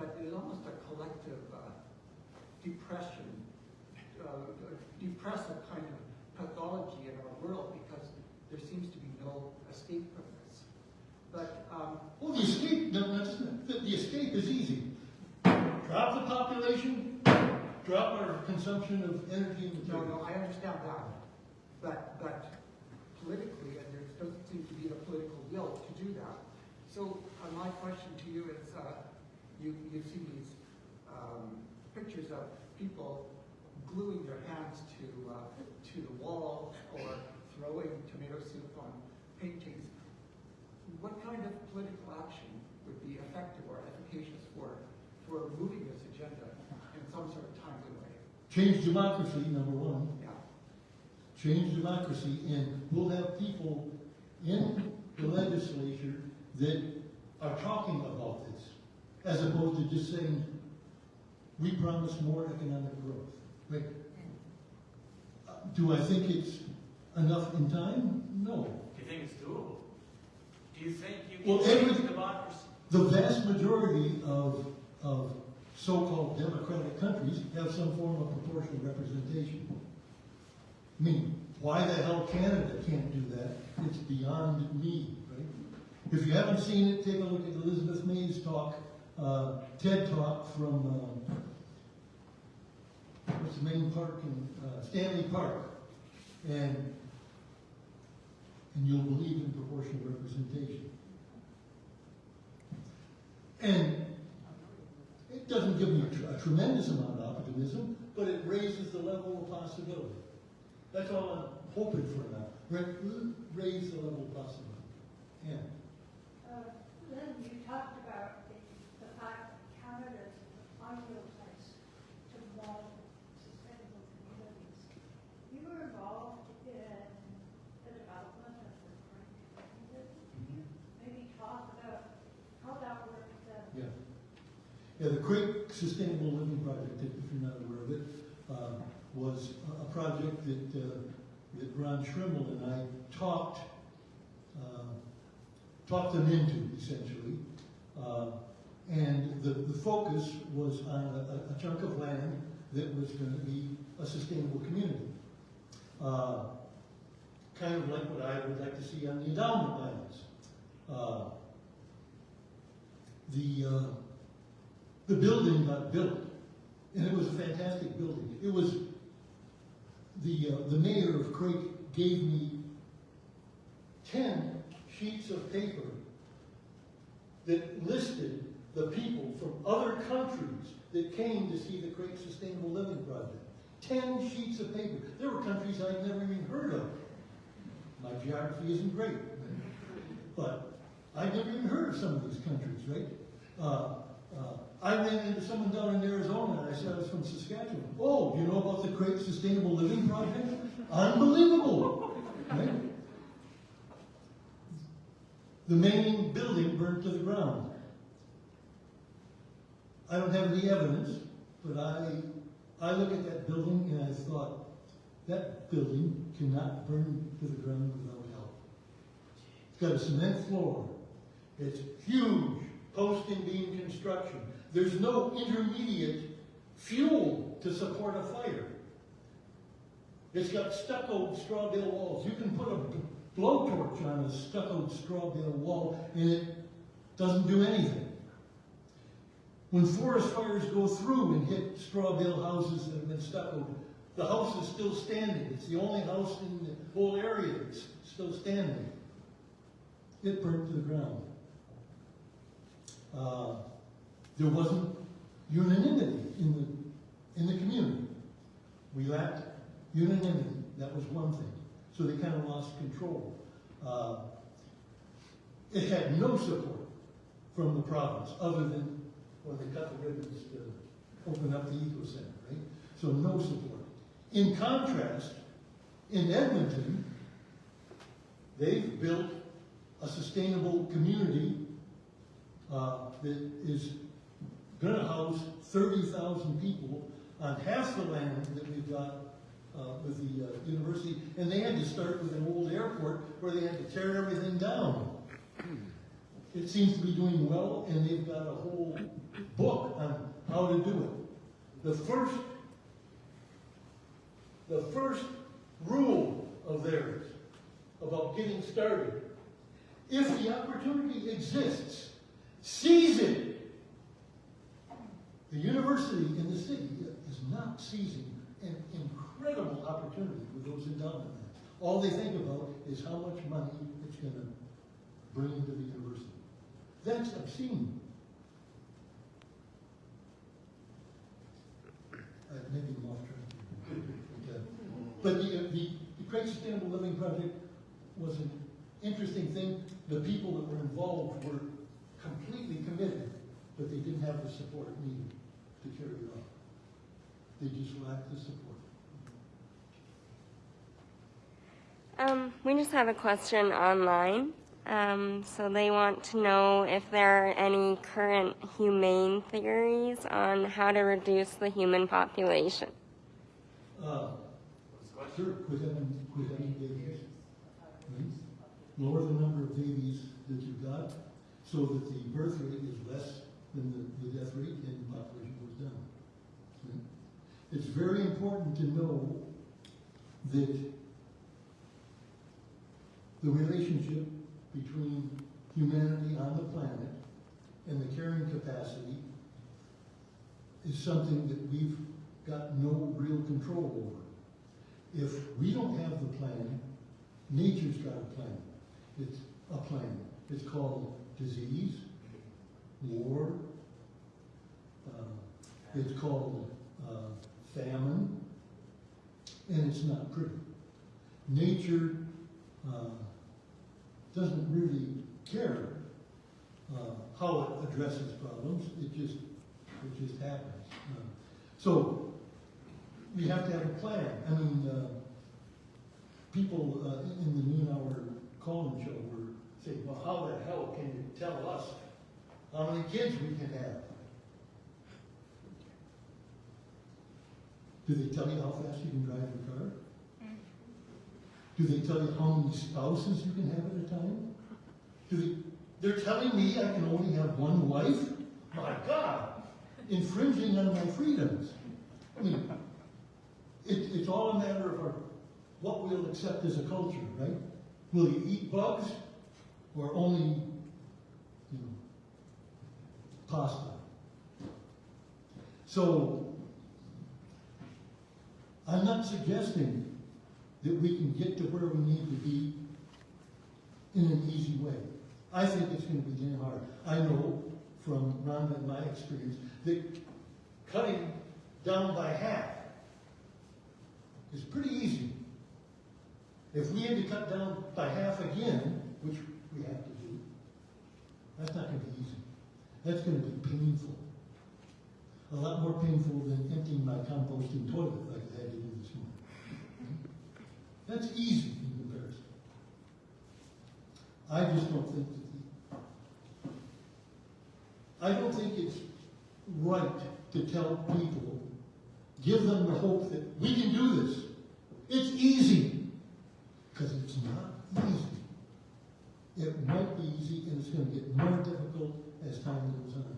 [SPEAKER 7] But is almost a collective uh, depression, depressive kind of pathology in our world because there seems to be no escape from this. But um,
[SPEAKER 2] Well, the escape, no, the, the escape is easy. Drop the population, drop our consumption of energy and
[SPEAKER 7] No,
[SPEAKER 2] materials.
[SPEAKER 7] no, I understand that, but, but politically, and there doesn't seem to be a political will to do that. So, uh, my question to you is, uh, you, you see these, um, pictures of people gluing their hands to, uh, to the wall or throwing tomato soup on paintings. What kind of political action would be effective or efficacious for, for moving this agenda in some sort of timely way?
[SPEAKER 2] Change democracy, number one.
[SPEAKER 7] Yeah.
[SPEAKER 2] change democracy, and we'll have people in the legislature that are talking about this, as opposed to just saying, we promise more economic growth. Right? Uh, Do I think it's enough in time? No.
[SPEAKER 6] Do you think it's doable? Do you think you
[SPEAKER 2] Well,
[SPEAKER 6] change
[SPEAKER 2] every-
[SPEAKER 6] democracy?
[SPEAKER 2] The vast majority of, of so-called democratic countries have some form of proportional representation. I mean, why the hell Canada can't do that, it's beyond me, right? If you haven't seen it, take a look at Elizabeth May's talk, uh, TED Talk from, uh, what's the main park in, uh, Stanley Park. And, and you'll believe in proportional representation. And it doesn't give me a tr- a tremendous amount of optimism, but it raises the level of possibility. That's all I'm hoping for now. Ra- Raise the level of possibility. Yeah.
[SPEAKER 8] Uh, Lynn, you talked about the, the fact that Canada is the ideal place to develop sustainable communities. You were involved in the development of the Craik community. Can you maybe talk about how that worked then?
[SPEAKER 2] Yeah. Craik Sustainable Living Project, if you're not aware of it, uh, was a- a project that, uh, that Ron Schrimmel and I talked, uh, talked them into essentially. Uh, and the, the focus was on a, a chunk of land that was going to be a sustainable community. Uh, kind of like what I would like to see on the endowment lands. Uh, the, uh, the building got built, and it was a fantastic building. It was, the, uh, the mayor of Craik gave me ten sheets of paper that listed the people from other countries that came to see the Craik Sustainable Living Project. Ten sheets of paper. There were countries I'd never even heard of. My geography isn't great, but I'd never even heard of some of these countries, right? Uh, uh, I ran into someone down in Arizona, and I said I was from Saskatchewan. Oh, you know about the Craik Sustainable Living Project? Unbelievable, right? The main building burned to the ground. I don't have any evidence, but I, I look at that building and I thought, that building cannot burn to the ground without help. It's got a cement floor. It's huge, post and beam construction. There's no intermediate fuel to support a fire. It's got stucco straw bale walls. You can put a blowtorch on a stucco straw bale wall and it doesn't do anything. When forest fires go through and hit straw bale houses that have been stuccoed, the house is still standing. It's the only house in the whole area that's still standing. It burnt to the ground. Uh, there wasn't unanimity in the, in the community. We lacked unanimity, that was one thing. So they kind of lost control. Uh, It had no support from the province, other than when they cut the ribbons to open up the eco center, right? So no support. In contrast, in Edmonton, they've built a sustainable community uh, that is gonna house thirty thousand people on half the land that we've got uh, with the uh, university, and they had to start with an old airport where they had to tear everything down. It seems to be doing well, and they've got a whole book on how to do it. The first, the first rule of theirs about getting started, if the opportunity exists, seize it. The university in the city is not seizing an incredible opportunity with those endowment lands. All they think about is how much money it's gonna bring into the university. That's obscene. Uh, maybe I'm off track. But the, uh, the, the Craik Sustainable Living Project was an interesting thing. The people that were involved were completely committed, but they didn't have the support needed to carry it. They just lacked the support.
[SPEAKER 9] Um, we just have a question online. Um, so they want to know if there are any current humane theories on how to reduce the human population.
[SPEAKER 2] Uh, sure, having, quit having babies. Right? Lower the number of babies that you've got, so that the birth rate is less than the, the death rate and the population goes down. Right? It's very important to know that the relationship between humanity on the planet and the carrying capacity is something that we've got no real control over. If we don't have the plan, nature's got a plan. It's a plan. It's called disease, war, uh, it's called uh, famine, and it's not pretty. Nature uh, doesn't really care uh, how it addresses problems. It just it just happens. Uh, so we have to have a plan. I mean, uh, people uh, in the noon hour call-in show were saying, "Well, how the hell can you tell us how many kids we can have?" Do they tell you how fast you can drive your car? Mm. Do they tell you how many spouses you can have at a time? Do they, they're telling me I can only have one wife? My God, infringing on my freedoms. I mean, it, it's all a matter of our, what we'll accept as a culture, right? Will you eat bugs or only, you know, pasta? So, I'm not suggesting that we can get to where we need to be in an easy way. I think it's going to be damn hard. I know from Rhonda and my experience that cutting down by half is pretty easy. If we had to cut down by half again, which we have to do, that's not going to be easy. That's going to be painful. A lot more painful than emptying my composting toilet like I had to do this morning. That's easy in comparison. I just don't think that the, I don't think it's right to tell people, give them the hope that we can do this. It's easy. Because it's not easy. It might be easy and it's going to get more difficult as time goes on.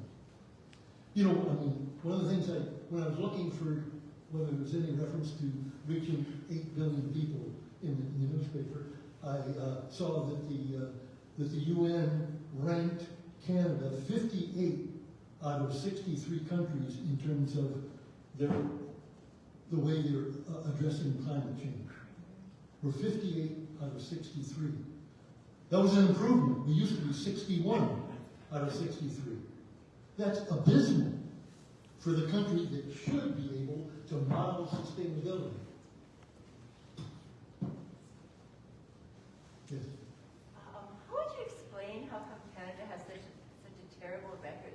[SPEAKER 2] You know, I mean, one of the things I, when I was looking for whether there was any reference to reaching eight billion people in the, in the newspaper, I, uh, saw that the, uh, that the UN ranked Canada fifty-eight out of sixty-three countries in terms of their, the way they're uh, addressing climate change. We're fifty-eight out of sixty-three. That was an improvement. We used to be sixty-one out of sixty-three. That's abysmal for the country that should be able to model sustainability. Yes.
[SPEAKER 10] Um, how would you explain how come Canada has such, such a terrible record?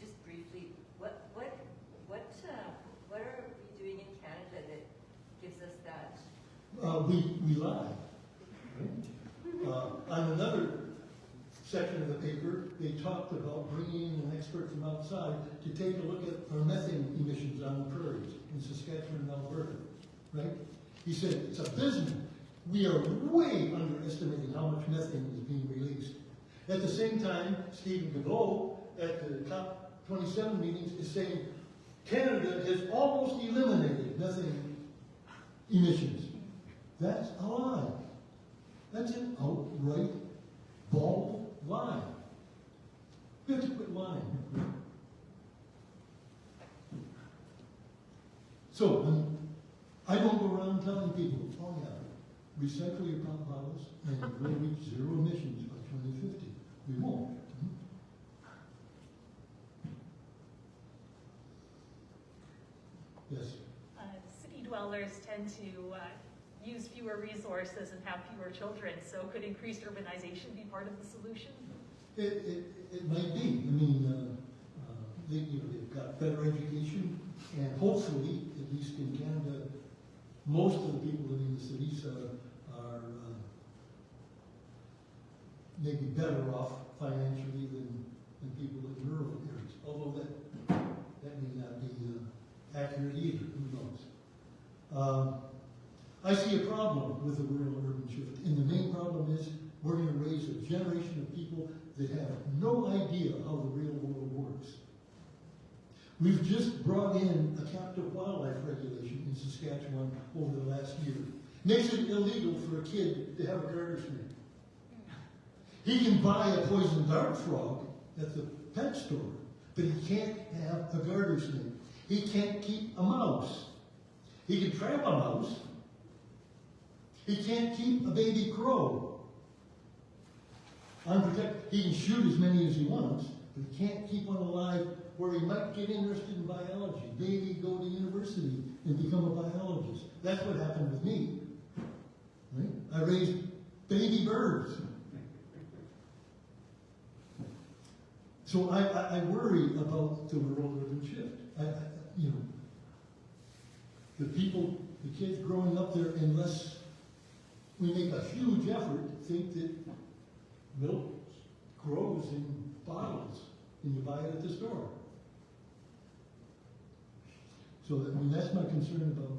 [SPEAKER 10] Just briefly, what, what, what, uh, what are we doing in Canada that gives us that?
[SPEAKER 2] Uh, we, we lie. (laughs) Uh, on another section of the paper, they talked about bringing in an expert from outside to take a look at our methane emissions on the prairies in Saskatchewan and Alberta, right? He said, it's abysmal. We are way underestimating how much methane is being released. At the same time, Steven Guilbeault at the COP 27 meetings is saying Canada has almost eliminated methane emissions. That's a lie. That's an outright bald lie. We have to quit lying. So, um, I don't go around telling people, oh yeah, recycle your pop bottles and we'll reach zero emissions by 2050. We won't. Yes.
[SPEAKER 11] Uh, City dwellers tend to uh, use fewer resources and have fewer children, so could increased urbanization be part of the solution?
[SPEAKER 2] It, it, it might be. I mean, uh, they, you know, they've got better education, and hopefully, at least in Canada, most of the people living in the cities are, are uh, maybe better off financially than, than people in rural areas. Although that, that may not be uh, accurate either, who knows? Um, I see a problem with the rural urban shift, and the main problem is we're going to raise a generation of people that have no idea how the real world. We've just brought in a captive wildlife regulation in Saskatchewan over the last year. Makes it illegal for a kid to have a garter snake. He can buy a poison dart frog at the pet store, but he can't have a garter snake. He can't keep a mouse. He can trap a mouse. He can't keep a baby crow. Unprotected. He can shoot as many as he wants, but he can't keep one alive where he might get interested in biology. Maybe go to university and become a biologist. That's what happened with me. Right? I raised baby birds. So I, I, I worry about the rural urban shift. I, I, you know, the people, the kids growing up there, unless we make a huge effort, think that milk grows in bottles and you buy it at the store. So that, I mean, that's my concern about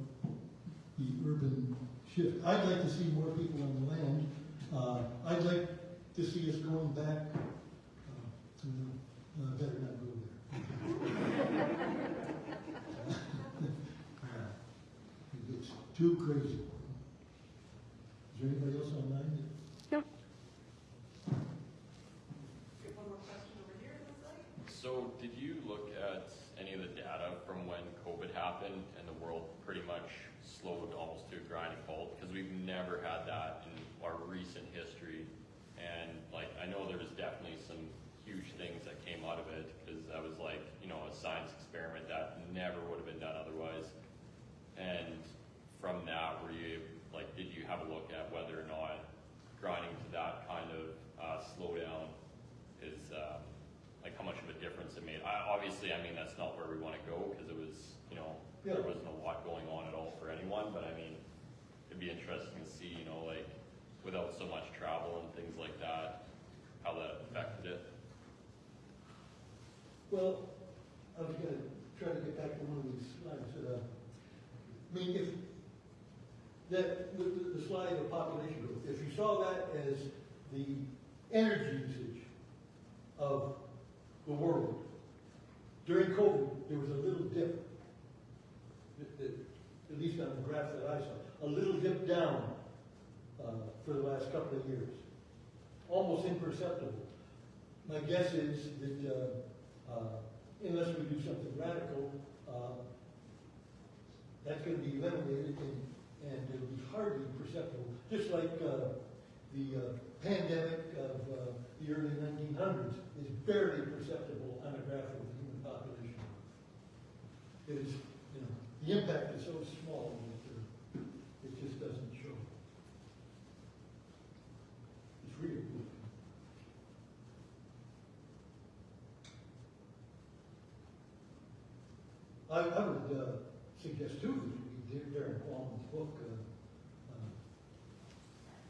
[SPEAKER 2] the urban shift. I'd like to see more people on the land. Uh, I'd like to see us going back, uh, to, uh, better not go there. (laughs) (laughs) It gets too crazy. Is there anybody else online? that-
[SPEAKER 1] Okay, one more question over here, it looks like.
[SPEAKER 4] So did you look at any of the data from when COVID happened and the world pretty much slowed almost to a grinding halt? Because we've never had that in our recent history. And like, I know there was definitely some huge things that came out of it because that was like, you know, a science experiment that never would have been done otherwise. And from that, were you, like, did you have a look at whether or not grinding to that kind of uh, slowdown is, um, like, how much of a difference it made? I, obviously, I mean, that's not where we want to go because it was, you know, there wasn't a lot going on at all for anyone, but I mean, it'd be interesting to see, you know, like, without so much travel and things like that, how that affected it.
[SPEAKER 2] Well, I was gonna try to get back to one of these slides. uh, I mean, if, that, the, the- the slide of population growth, if you saw that as the energy usage of the world, during COVID, there was a little dip, that- that- at least on the graph that I saw, a little dip down uh, for the last couple of years. Almost imperceptible. My guess is that uh, uh, unless we do something radical, uh, that's going to be eliminated and, and it'll be hardly perceptible. Just like uh, the uh, pandemic of uh, the early 1900s is barely perceptible on a graph of the human population. It is, you know, the impact is so small that uh, it just doesn't show. It's really cool. I, I would uh, suggest too that we read Darrin Qualman's book, uh, uh,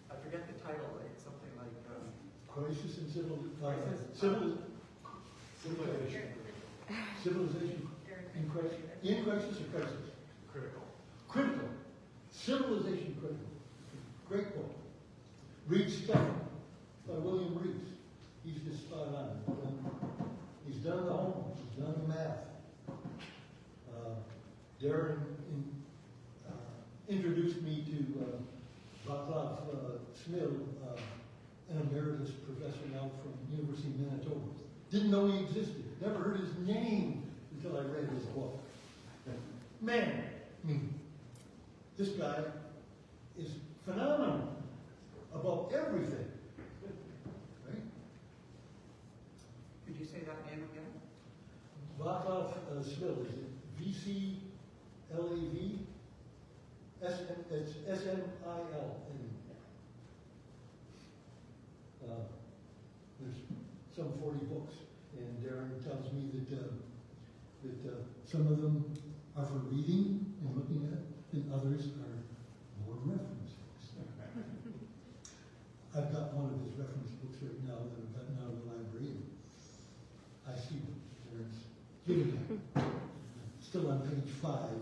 [SPEAKER 7] I forget the title, it's something like, um,
[SPEAKER 2] Crisis in Civil, uh,
[SPEAKER 7] Crisis.
[SPEAKER 2] Civil, Civilization. Civilization in crisis, in crisis or crisis?
[SPEAKER 7] critical.
[SPEAKER 2] Critical. Civilization critical. Great book. Read Stone by William Rees. He's just spot on. Um, He's done the homework, he's done the math. Uh, Darrin uh, introduced me to uh, Václav uh, Smil, uh, an emeritus professor now from University of Manitoba. Didn't know he existed, never heard his name until I read his book. Man, I mean, this guy is phenomenal about everything. Right?
[SPEAKER 7] Could you say that name again?
[SPEAKER 2] Václav uh, Smil, is it V-C-L-A-V? S, it's S-M-I-L. Uh, There's some forty books, and Darrin tells me that, uh, that, uh, some of them are for reading and looking at, and others are more reference books. I've got one of his reference books right now that I've gotten out of the library, and I see what Darrin's giving. Still on page five,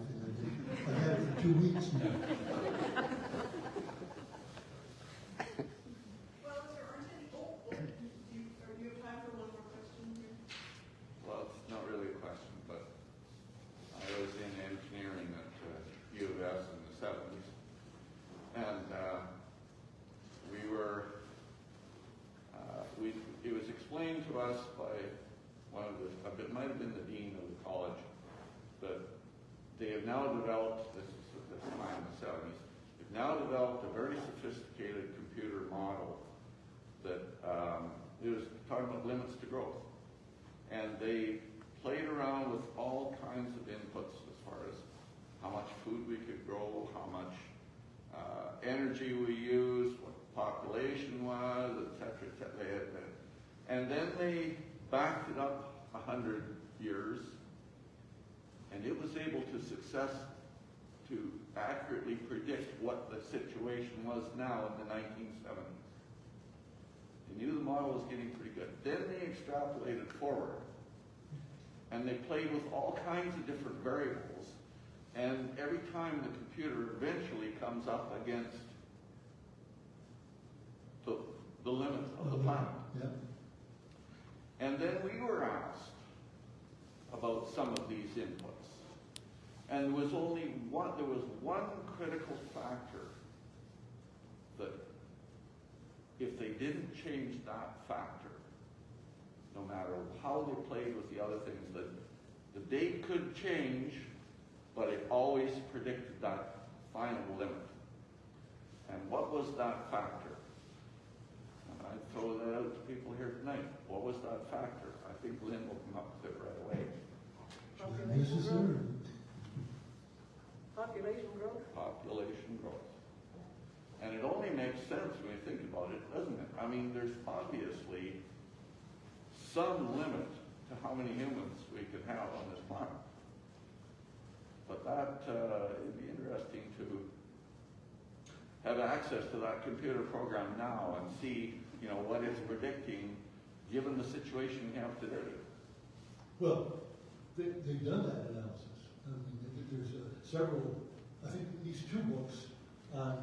[SPEAKER 2] I've had it two weeks now. (laughs)
[SPEAKER 1] Well, is there aren't any, oh, oh, do you, are you have time for one more question here?
[SPEAKER 3] Well, it's not really a question, but I was in engineering at uh, U of S in the seventies. And uh, we were, uh, we, it was explained to us by one of the, it might have been the dean of the college, that they have now developed, this is this time in the seventies, they've now developed a very sophisticated computer model that um, was talking about limits to growth. And they played around with all kinds of inputs as far as how much food we could grow, how much uh, energy we used, what the population was, et cetera, et cetera. And then they backed it up a hundred years, and it was able to success to accurately predict what the situation was now in the 1970s. They knew the model was getting pretty good. Then they extrapolated forward, and they played with all kinds of different variables. And every time the computer eventually comes up against the, the limit of the planet.
[SPEAKER 2] Yeah.
[SPEAKER 3] And then we were asked about some of these inputs. And there was only one, there was one critical factor that if they didn't change that factor, no matter how they played with the other things, that the date could change, but it always predicted that final limit. And what was that factor? And I throw that out to people here tonight. What was that factor? I think Lynn will come up with it right away.
[SPEAKER 2] Necessary.
[SPEAKER 12] Population growth?
[SPEAKER 3] Population growth. And it only makes sense when you think about it, doesn't it? I mean, there's obviously some limit to how many humans we could have on this planet. But that, uh, it'd be interesting to have access to that computer program now and see, you know, what it's predicting, given the situation we have today.
[SPEAKER 2] Well, they, they've done that analysis. I mean, there's uh, several, I think at least two books on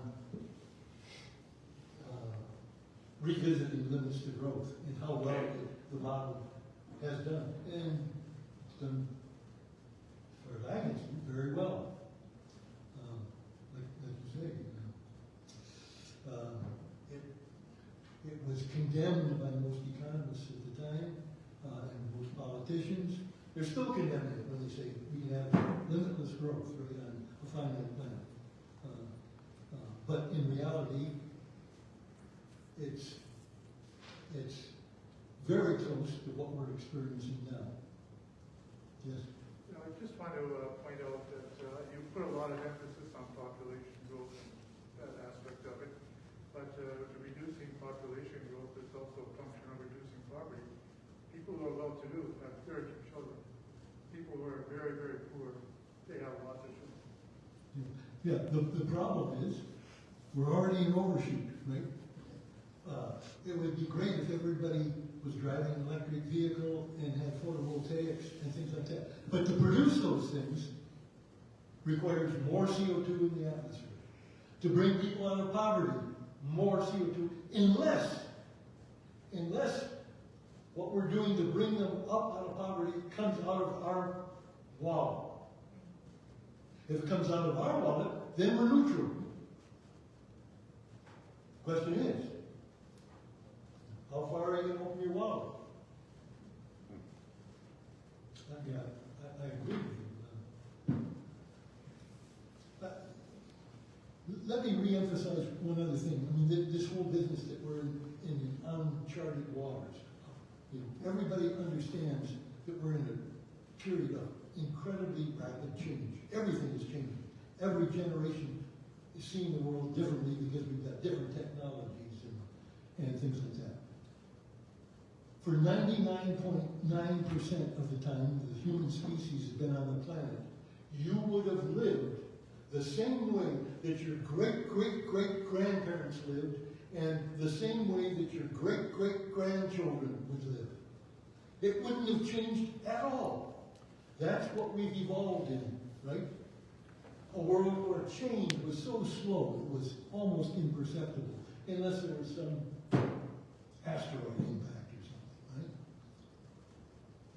[SPEAKER 2] uh, revisiting limits to growth and how well the, the model has done. And done, as far as I can see, very well. Um, Like, like you say, you know. Um, It, it was condemned by most economists at the time, uh, and most politicians. They're still condemning it when they say we have limitless growth right finite. Uh, uh, But in reality, it's, it's very close to what we're experiencing now. Yes?
[SPEAKER 12] You know, I just want to uh, point out that uh, you put a lot of emphasis on population growth and that aspect of it, but uh, reducing population growth is also a function of reducing poverty. People who are well-to-do have very few children. People who are very, very poor, they have lots of children.
[SPEAKER 2] Yeah, the, problem is, we're already in overshoot, right? Uh, it would be great if everybody was driving an electric vehicle and had photovoltaics and things like that. But to produce those things requires more CO2 in the atmosphere. To bring people out of poverty, more CO2, unless, unless what we're doing to bring them up out of poverty comes out of our wallet. If it comes out of our wallet, then we're neutral. Question is, how far are you gonna open your wallet? Uh, Yeah, I, I agree with you. But Let me reemphasize one other thing. I mean, this whole business that we're in, in uncharted waters. You know, everybody understands that we're in a period of incredibly rapid change. Everything is changing. Every generation is seeing the world differently because we've got different technologies and, and things like that. For 99.9% of the time the human species has been on the planet, you would have lived the same way that your great great great grandparents lived and the same way that your great great grandchildren would live. It wouldn't have changed at all. That's what we've evolved in, right? A world where change was so slow it was almost imperceptible, unless there was some asteroid impact or something, right?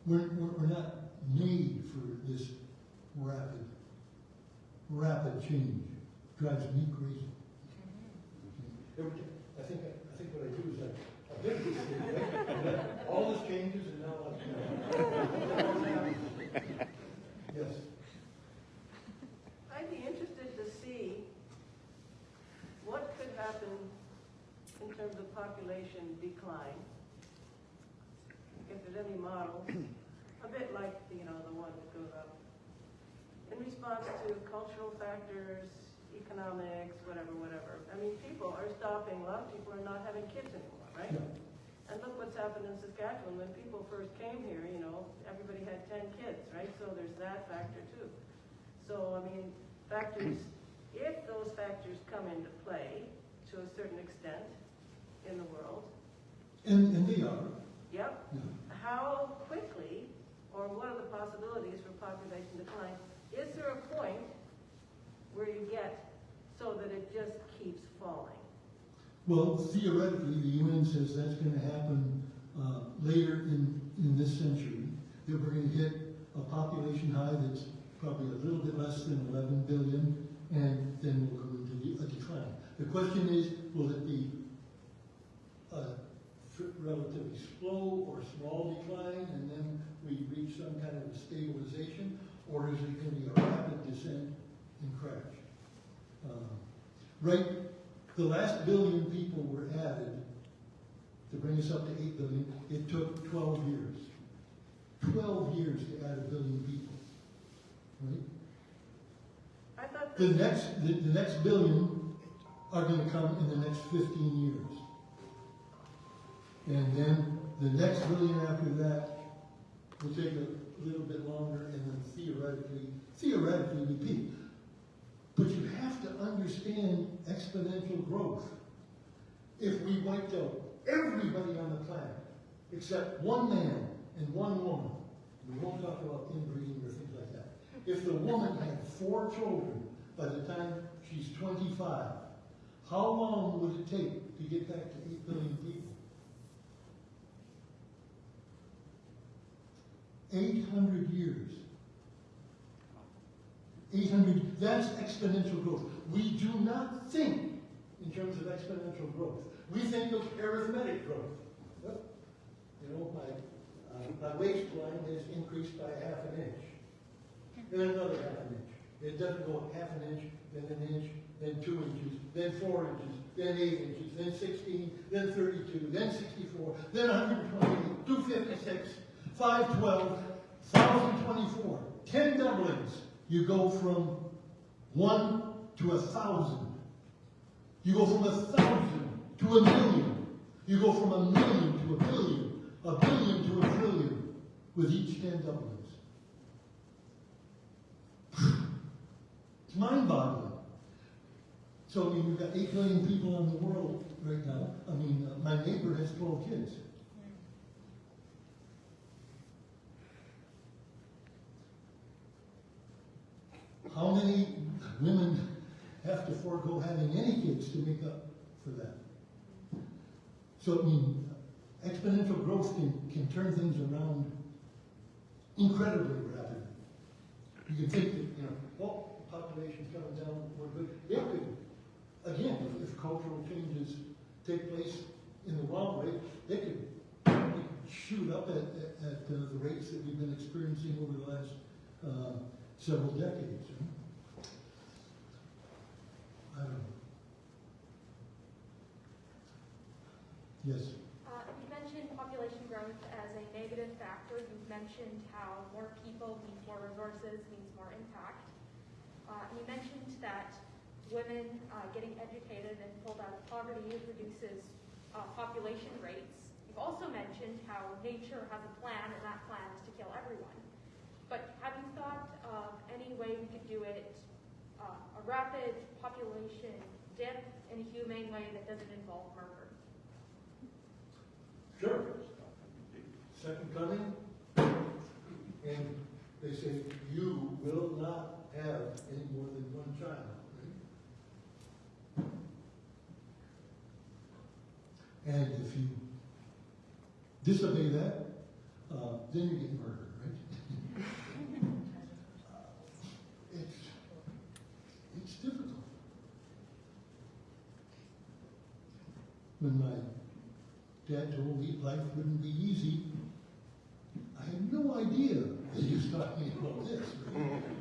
[SPEAKER 2] We're, we're, we're not made for this rapid, rapid change. Drives me crazy. I think, I think what I do is I, I did this thing, right? And then all this changes and now I, (laughs) yes.
[SPEAKER 13] I'd be interested to see what could happen in terms of population decline. If there's any models, a bit like, you know, the one that goes up. In response to cultural factors, economics, whatever, whatever. I mean, people are stopping, a lot of people are not having kids anymore, right? And look what's happened in Saskatchewan. When people first came here, you know, everybody had ten kids, right? So there's that factor too. So, I mean, factors, if those factors come into play to a certain extent in the world,
[SPEAKER 2] And, and they are.
[SPEAKER 13] yep,
[SPEAKER 2] Yeah.
[SPEAKER 13] how quickly, or what are the possibilities for population decline? Is there a point where you get so that it just keeps falling?
[SPEAKER 2] Well, theoretically, the UN says that's gonna happen, uh, later in, in this century, that we're gonna hit a population high that's probably a little bit less than eleven billion, and then we'll go into the- a decline. The question is, will it be a relatively slow or small decline, and then we reach some kind of a stabilization, or is it gonna be a rapid descent and crash? Uh, Right, the last billion people were added to bring us up to eight billion. It took twelve years. Twelve years to add a billion people. Right?
[SPEAKER 13] I thought
[SPEAKER 2] The next, the, the next billion are gonna come in the next fifteen years. And then the next billion after that will take a little bit longer and then theoretically, theoretically we peak. But you have to understand exponential growth. If we wiped out everybody on the planet, except one man and one woman, we won't talk about inbreeding or things like that. If the woman had four children by the time she's twenty-five, how long would it take to get back to eight billion people? Eight hundred years. Eight hundred, that's exponential growth. We do not think in terms of exponential growth. We think of arithmetic growth. You know, my, uh, my waistline has increased by half an inch. Then another half an inch. It doesn't go half an inch, then an inch, then two inches, then four inches, then eight inches, then sixteen, then thirty-two, then sixty-four, then hundred and twenty-eight, two fifty-six, five twelve, thousand twenty-four. Ten doublings. You go from one to a thousand. You go from a thousand to a million. You go from a million to a billion, a billion to a trillion with each ten doublings. It's mind-boggling. So, I mean, we've got eight million people in the world right now. I mean, uh, my neighbor has twelve kids. How many women have to forego having any kids to make up for that? So, I mean, exponential growth can, can turn things around incredibly rapidly. You can think that, you know, well, population's coming down, we're good. It could, again, if, if cultural changes take place in the wrong way, it could, could shoot up at, at, at uh, the rates that we've been experiencing over the last uh, several decades. you? I don't know. Yes.
[SPEAKER 14] Uh, you mentioned population growth as a negative factor. You've mentioned how more people means more resources, means more impact. Uh, you mentioned that women uh, getting educated and pulled out of poverty reduces uh, population rates. You've also mentioned how nature has a plan, and that plan is to kill everyone. But have you thought any way we could do it, uh, a rapid population dip in a humane way that doesn't involve murder?
[SPEAKER 2] Sure. Second coming, and they say, you will not have any more than one child. right? And if you disobey that, uh, then you get murdered, right? Uh, It's, it's difficult. When my Dad told me life wouldn't be easy. I had no idea that he was talking about this.